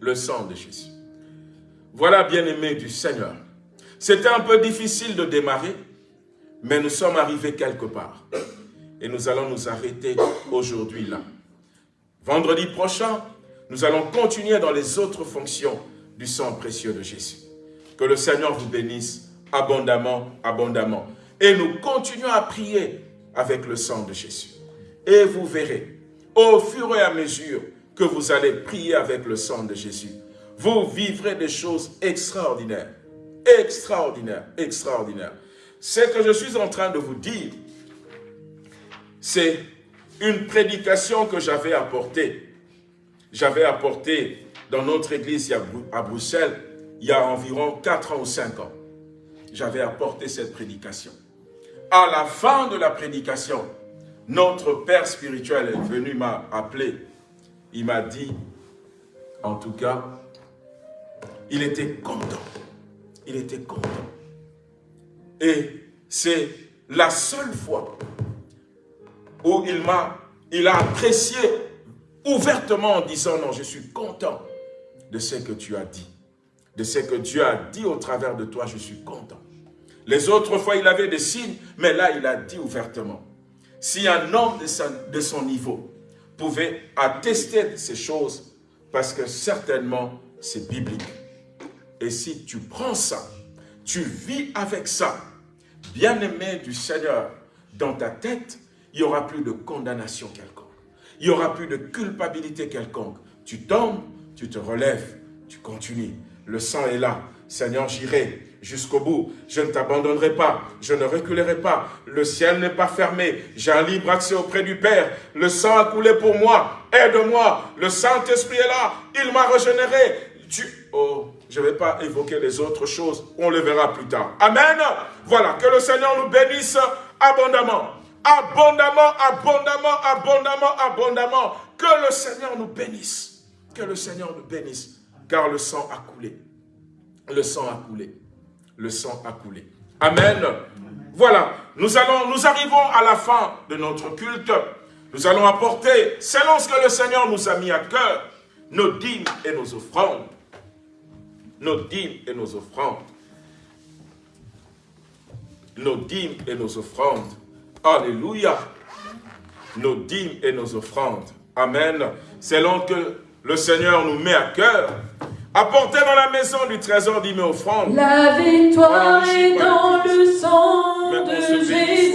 S2: Le sang de Jésus. Voilà, bien-aimés du Seigneur. C'était un peu difficile de démarrer, mais nous sommes arrivés quelque part. Et nous allons nous arrêter aujourd'hui là. Vendredi prochain, nous allons continuer dans les autres fonctions du sang précieux de Jésus. Que le Seigneur vous bénisse abondamment, abondamment. Et nous continuons à prier avec le sang de Jésus. Et vous verrez, au fur et à mesure que vous allez prier avec le sang de Jésus, vous vivrez des choses extraordinaires, extraordinaires, extraordinaires. Ce que je suis en train de vous dire, c'est une prédication que j'avais apportée j'avais apporté dans notre église à Bruxelles, il y a environ 4 ans ou 5 ans. J'avais apporté cette prédication. À la fin de la prédication, notre père spirituel est venu m'appeler. Il m'a dit, en tout cas, il était content. Il était content. Et c'est la seule fois où il m'a, il a apprécié ouvertement en disant, non, je suis content de ce que tu as dit. De ce que Dieu a dit au travers de toi, je suis content. Les autres fois, il avait des signes, mais là, il a dit ouvertement. Si un homme de, son niveau pouvait attester ces choses, parce que certainement, c'est biblique. Et si tu prends ça, tu vis avec ça, bien-aimé du Seigneur, dans ta tête, il n'y aura plus de condamnation quelconque. Il n'y aura plus de culpabilité quelconque. Tu tombes, tu te relèves, tu continues. Le sang est là. Seigneur, j'irai jusqu'au bout. Je ne t'abandonnerai pas. Je ne reculerai pas. Le ciel n'est pas fermé. J'ai un libre accès auprès du Père. Le sang a coulé pour moi. Aide-moi. Le Saint-Esprit est là. Il m'a régénéré. Oh, je ne vais pas évoquer les autres choses. On le verra plus tard. Amen. Voilà. Que le Seigneur nous bénisse abondamment. Abondamment, abondamment, abondamment, abondamment. Que le Seigneur nous bénisse. Que le Seigneur nous bénisse. Car le sang a coulé. Le sang a coulé. Le sang a coulé. Amen. Voilà, nous, arrivons à la fin de notre culte. Nous allons apporter, selon ce que le Seigneur nous a mis à cœur, nos dîmes et nos offrandes. Nos dîmes et nos offrandes. Nos dîmes et nos offrandes. Alléluia. Nos dîmes et nos offrandes. Amen. Selon que le Seigneur nous met à cœur, apportez dans la maison du trésor dîmes et offrandes.
S1: La victoire est dans le sang de Jésus.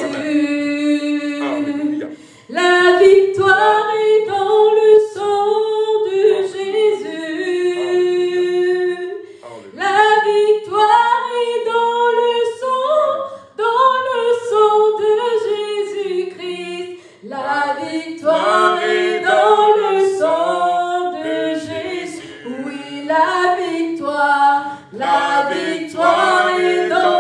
S1: La victoire est la victoire, la victoire est dans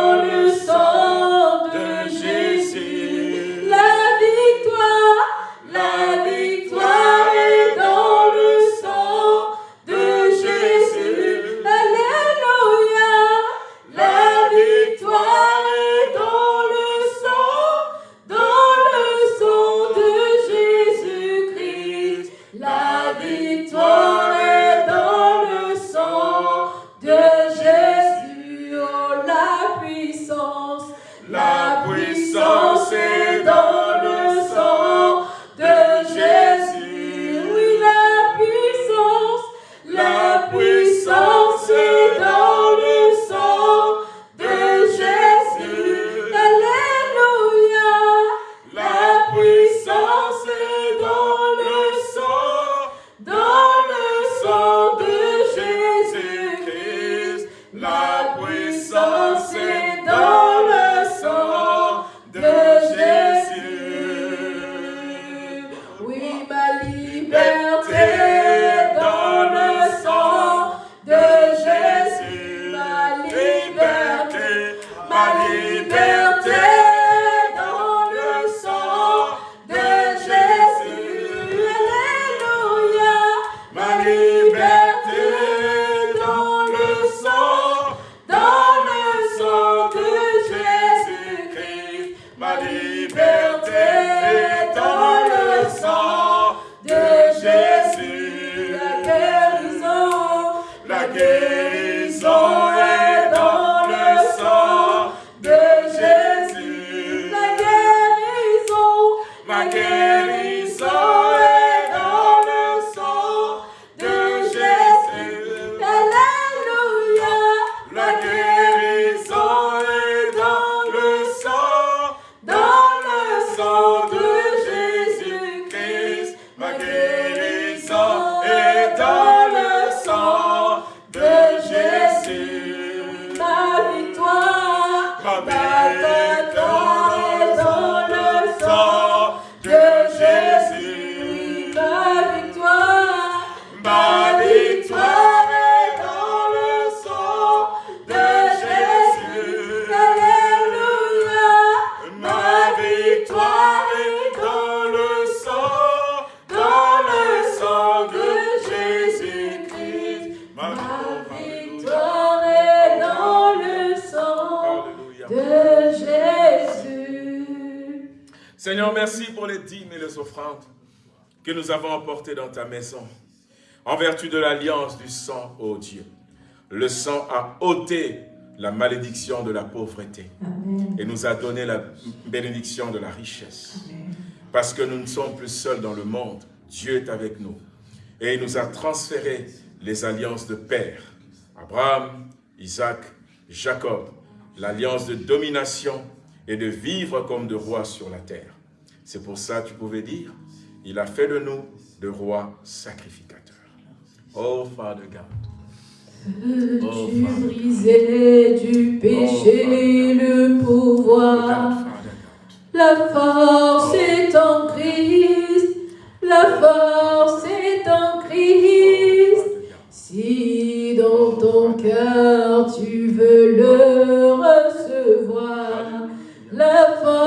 S2: maison. En vertu de l'alliance du sang, ô Dieu. Le sang a ôté la malédiction de la pauvreté et nous a donné la bénédiction de la richesse. Parce que nous ne sommes plus seuls dans le monde. Dieu est avec nous. Et il nous a transféré les alliances de père. Abraham, Isaac, Jacob. L'alliance de domination et de vivre comme de rois sur la terre. C'est pour ça que tu pouvais dire, il a fait de nous de rois sacrificateurs. Oh, Father God. Oh,
S1: Tu
S2: Father God.
S1: brisais du péché le
S2: Oh,
S1: pouvoir.
S2: God, Father God.
S1: La force est en Christ. La force est en Christ. Si dans ton cœur tu veux le recevoir, la force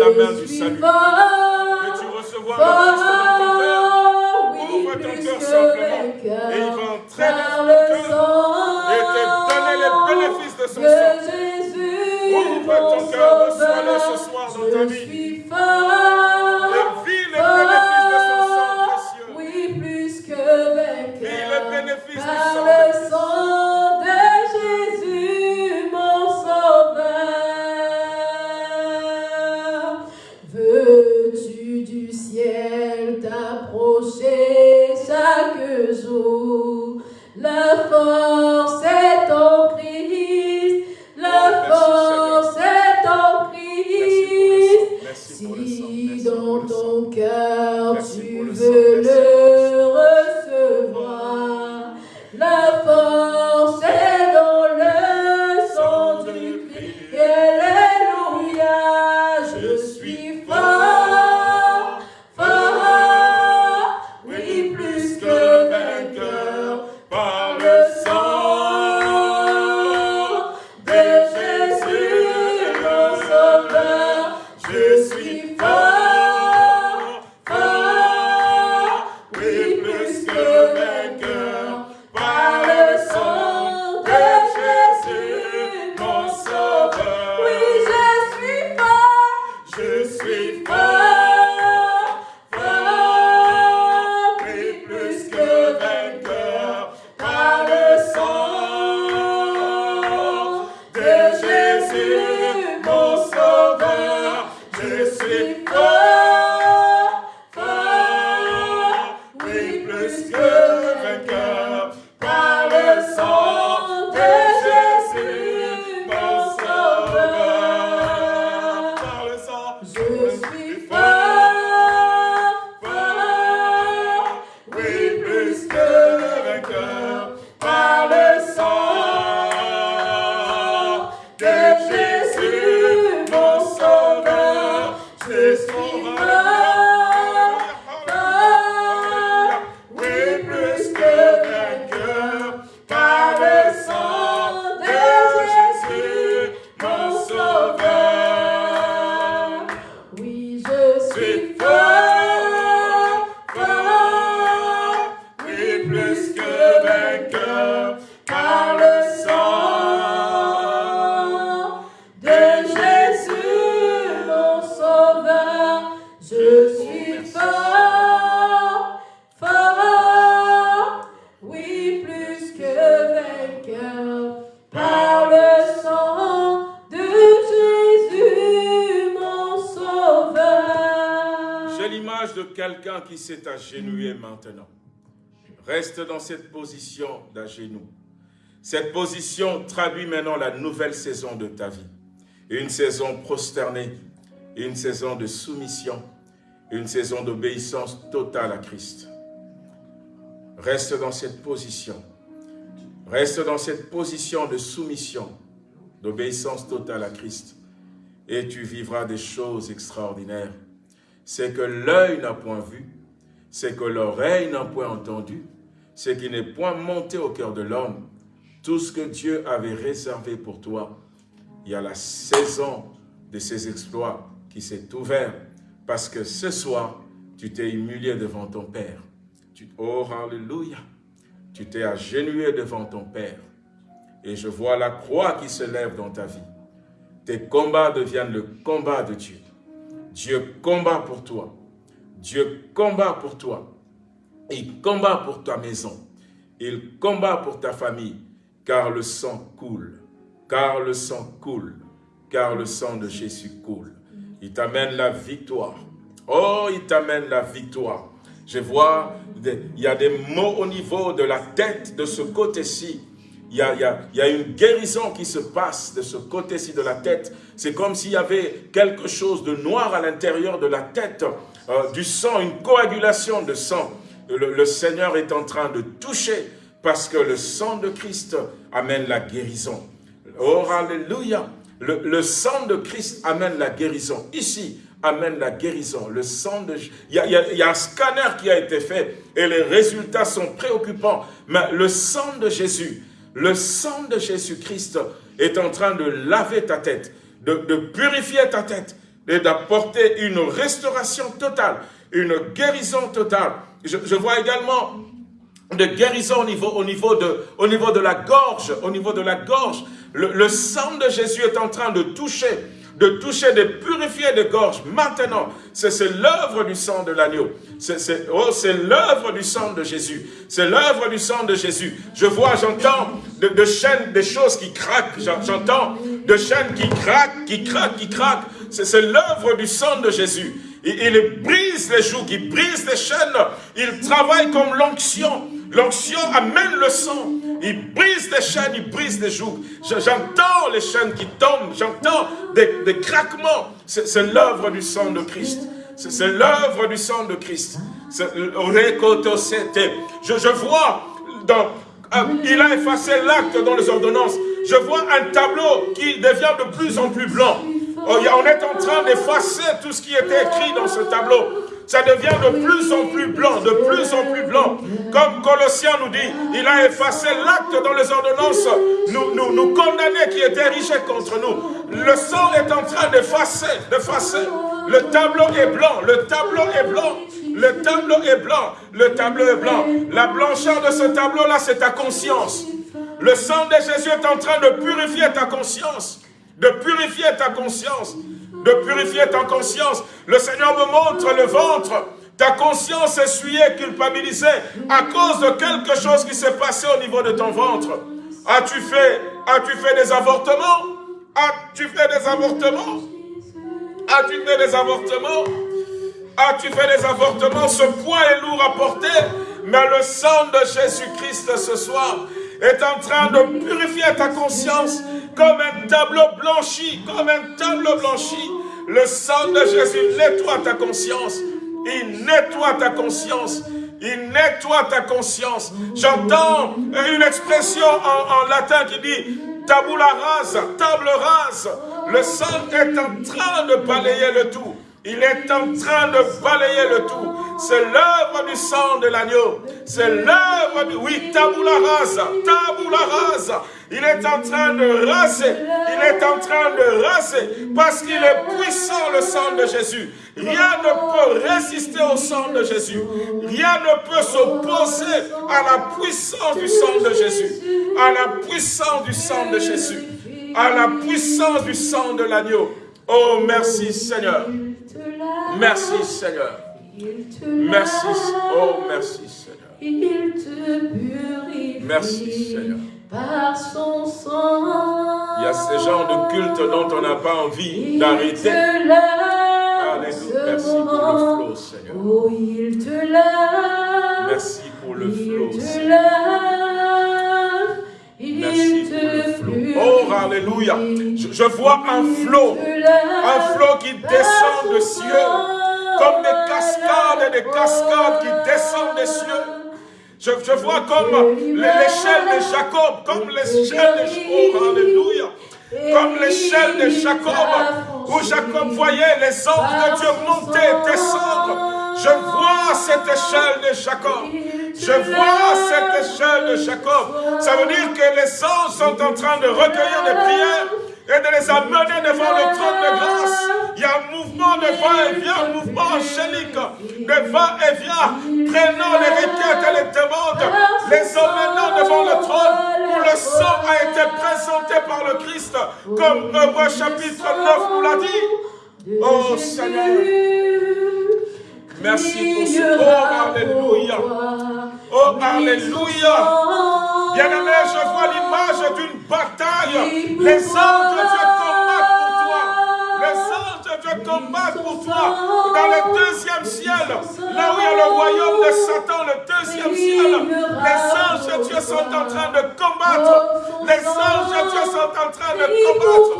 S2: la main
S1: du salut. Que tu
S2: recevras
S1: le
S2: Christ
S1: dans ton cœur.
S2: Ouvre
S1: ton
S2: cœur
S1: simplement. Et il va entrer dans ton cœur et te
S2: donner
S1: les bénéfices de son sang.
S2: Ouvre ton cœur, reçois-le ce soir dans ta vie. Cette position traduit maintenant la nouvelle saison de ta vie. Une saison prosternée, une saison de soumission, une saison d'obéissance totale à Christ. Reste dans cette position. Reste dans cette position de soumission, d'obéissance totale à Christ. Et tu vivras des choses extraordinaires. C'est que l'œil n'a point vu, c'est que l'oreille n'a point entendu, c'est qui n'est point monté au cœur de l'homme. Tout ce que Dieu avait réservé pour toi, il y a la saison de ces exploits qui s'est ouverte parce que ce soir, tu t'es humilié devant ton Père. Tu, oh, Alléluia! Tu t'es agenouillé devant ton Père. Et je vois la croix qui se lève dans ta vie. Tes combats deviennent le combat de Dieu. Dieu combat pour toi. Dieu combat pour toi. Il combat pour ta maison. Il combat pour ta famille. Car le sang coule. Car le sang coule. Car le sang de Jésus coule. Il t'amène la victoire. Oh, il t'amène la victoire. Je vois, il y a des mots au niveau de la tête de ce côté-ci. Il y, a, une guérison qui se passe de ce côté-ci de la tête. C'est comme s'il y avait quelque chose de noir à l'intérieur de la tête, euh, du sang, une coagulation de sang. Le Seigneur est en train de toucher parce que le sang de Christ amène la guérison. Oh, alléluia. Le, sang de Christ amène la guérison. Ici, amène la guérison. Le sang de... Il y, a, un scanner qui a été fait et les résultats sont préoccupants. Mais le sang de Jésus, le sang de Jésus-Christ est en train de laver ta tête, de, purifier ta tête et d'apporter une restauration totale, une guérison totale. Je vois également de guérison au niveau, au niveau, de, au niveau de la gorge, au niveau de la gorge. Le, sang de Jésus est en train de toucher, de toucher, de purifier de gorge. Maintenant, c'est l'œuvre du sang de l'agneau. C'est oh, l'œuvre du sang de Jésus. C'est l'œuvre du sang de Jésus. Je vois, j'entends de, chaînes, des choses qui craquent. J'entends de chaînes qui craquent, qui craquent, qui craquent. C'est l'œuvre du sang de Jésus. Il, il brise les joues, il brise les chaînes. Il travaille comme l'onction. L'onction amène le sang. Il brise les chaînes, il brise les joues. J'entends les chaînes qui tombent, j'entends des, craquements. C'est l'œuvre du sang de Christ. C'est l'œuvre du sang de Christ. Je, je vois, euh, il a effacé l'acte dans les ordonnances. Je vois un tableau qui devient de plus en plus blanc. Oh, on est en train d'effacer tout ce qui était écrit dans ce tableau ça devient de plus en plus blanc, de plus en plus blanc. Comme Colossiens nous dit, il a effacé l'acte dans les ordonnances, nous, nous, nous qui étaient érigés contre nous. Le sang est en train d'effacer, d'effacer. Le tableau est blanc, le tableau est blanc. Le tableau est blanc, le tableau est blanc. La blancheur de ce tableau-là, c'est ta conscience. Le sang de Jésus est en train de purifier ta conscience. De purifier ta conscience de purifier ta conscience. Le Seigneur me montre le ventre. Ta conscience essuyée, culpabilisée à cause de quelque chose qui s'est passé au niveau de ton ventre. As-tu fait, as-tu fait des avortements? As-tu fait des avortements? As-tu fait des avortements? As-tu fait des avortements? Ce poids est lourd à porter, mais le sang de Jésus-Christ ce soir est en train de purifier ta conscience comme un tableau blanchi, comme un tableau blanchi. Le sang de Jésus nettoie ta conscience. Il nettoie ta conscience. Il nettoie ta conscience. J'entends une expression en, latin qui dit tabula rasa, table rase. Le sang est en train de balayer le tout. Il est en train de balayer le tout. C'est l'œuvre du sang de l'agneau. C'est l'œuvre du... Oui, tabula rasa, tabula rasa. Il est en train de raser. Il est en train de raser. Parce qu'il est puissant, le sang de Jésus. Rien ne peut résister au sang de Jésus. Rien ne peut s'opposer à la puissance du sang de Jésus. À la puissance du sang de Jésus. À la puissance du sang de l'agneau. Oh, merci Seigneur. Merci Seigneur. Merci. Oh, merci Seigneur. Merci Seigneur
S1: par son sang.
S2: Il y a ces genres de culte dont on n'a pas envie d'arrêter.
S1: Alléluia.
S2: Merci pour le flot, Seigneur.
S1: Oh, il te lave.
S2: Merci pour le flot,
S1: il te lave.
S2: Merci pour le flot. Oh, Alléluia. Je, vois un flot. Un flot qui descend des cieux. Comme des cascades et des cascades qui descendent des cieux. Je, vois comme l'échelle de Jacob, comme l'échelle de Jacob, alléluia. Comme l'échelle de Jacob, où Jacob voyait les anges de Dieu monter, descendre. Je vois cette échelle de Jacob. Je vois cette échelle de Jacob. Ça veut dire que les anges sont en train de recueillir des prières et de les amener devant le trône de grâce. Il y a un mouvement de va-et-vient, un mouvement angélique de va-et-vient, prenant les requêtes et les demandes, les emmenant devant le trône où le sang a été présenté par le Christ, comme Hébreu chapitre 9 nous l'a dit. Oh Seigneur, merci pour ce Oh, Alléluia. Oh, Alléluia. Bien-aimé, je vois l'image d'une bataille. Les anges de Dieu Dieu combattent pour toi. Dans le deuxième ciel, là où il y a le royaume de Satan, le deuxième ciel, les anges de Dieu sont en train de combattre. Les anges de Dieu sont en train de combattre.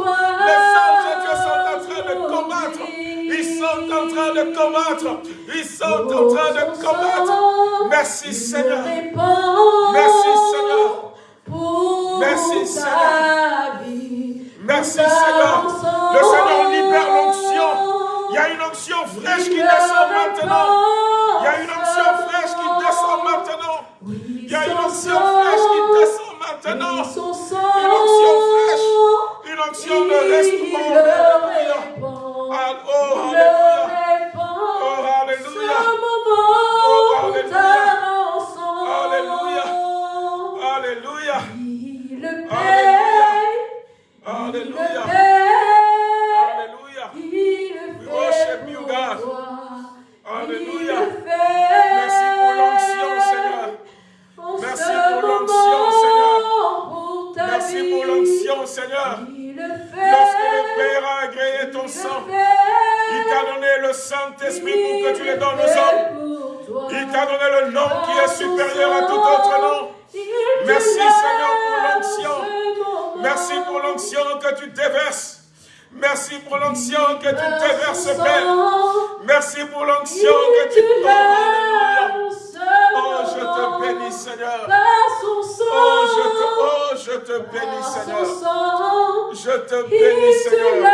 S2: Les anges de Dieu sont en train de combattre. Ils sont en train de combattre. Ils sont en train de combattre. Merci Seigneur. Merci Seigneur. Merci Seigneur. Merci Seigneur. Le Seigneur libère l'onction. Il y a une onction fraîche qui descend maintenant. Il y a une onction fraîche qui descend maintenant. Il y a une onction fraîche qui descend maintenant. Une onction fraîche. Une onction de restaurant. Oh, Alléluia. Oh, Alléluia. Oh, Alléluia. Alléluia. Alléluia. Alléluia. Alléluia.
S1: We worship you, God.
S2: Merci pour l'onction, Seigneur. Merci pour l'onction, Seigneur. Merci pour l'onction, Seigneur. Lorsque le Père a agréé ton sang, il t'a donné le Saint-Esprit pour que tu le donnes aux hommes. Il t'a donné le nom qui est supérieur à tout autre nom. Merci Seigneur pour l'onction. Merci pour l'onction que tu déverses. Merci pour l'onction que tu déverses, Père. Merci pour l'onction que tu. Alléluia. Oh, je te bénis, Seigneur. Oh, je te, oh, je te bénis, Seigneur. Je te bénis, Seigneur.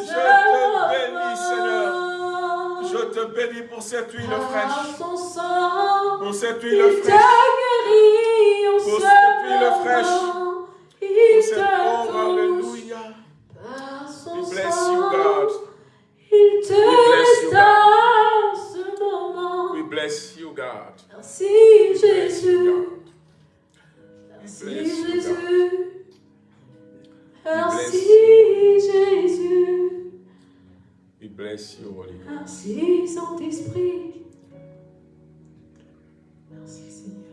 S2: Je te bénis, Seigneur. Je te bénis pour cette huile fraîche. Pour cette huile fraîche. Pour cette huile fraîche. Pour cette oh, Alléluia. We bless you, God.
S1: Il te
S2: bless you. We bless you, God.
S1: Merci Jésus. Merci. Jésus. Merci Jésus.
S2: We bless you, Holy.
S1: Merci Saint-Esprit. Merci Seigneur.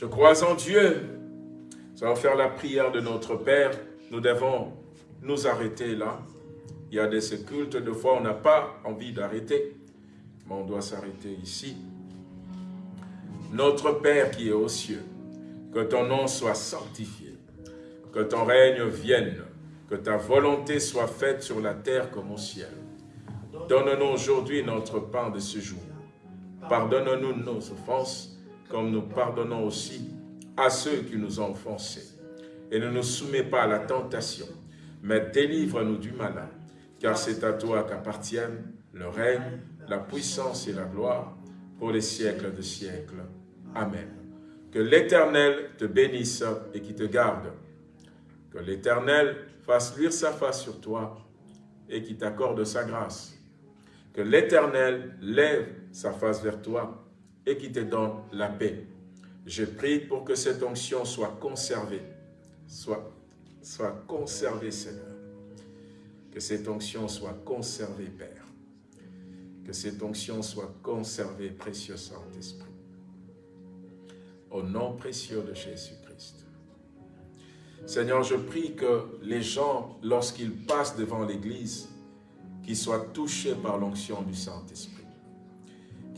S2: Je crois en Dieu. Nous allons faire la prière de notre Père. Nous devons nous arrêter là. Il y a des cultes, de fois on n'a pas envie d'arrêter, mais on doit s'arrêter ici. Notre Père qui est aux cieux, que ton nom soit sanctifié, que ton règne vienne, que ta volonté soit faite sur la terre comme au ciel. Donne-nous aujourd'hui notre pain de ce jour. Pardonne-nous nos offenses, comme nous pardonnons aussi à ceux qui nous ont offensés. Et ne nous soumets pas à la tentation, mais délivre-nous du malin, car c'est à toi qu'appartiennent le règne, la puissance et la gloire pour les siècles de siècles. Amen. Que l'Éternel te bénisse et qui te garde. Que l'Éternel fasse luire sa face sur toi et qui t'accorde sa grâce. Que l'Éternel lève sa face vers toi qui te donne la paix. Je prie pour que cette onction soit conservée, soit, soit conservée, Seigneur. Que cette onction soit conservée, Père. Que cette onction soit conservée, précieux Saint-Esprit. Au nom précieux de Jésus-Christ. Seigneur, je prie que les gens, lorsqu'ils passent devant l'Église, qu'ils soient touchés par l'onction du Saint-Esprit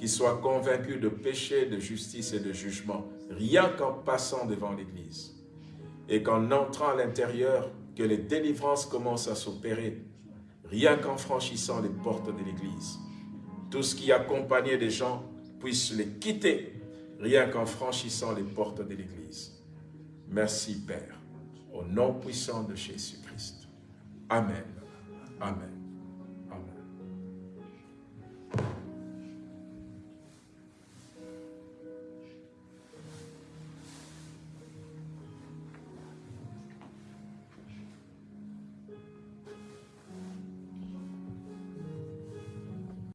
S2: qu'ils soient convaincus de péché, de justice et de jugement, rien qu'en passant devant l'Église. Et qu'en entrant à l'intérieur, que les délivrances commencent à s'opérer, rien qu'en franchissant les portes de l'Église. Tout ce qui accompagnait des gens puisse les quitter, rien qu'en franchissant les portes de l'Église. Merci Père, au nom puissant de Jésus-Christ. Amen. Amen.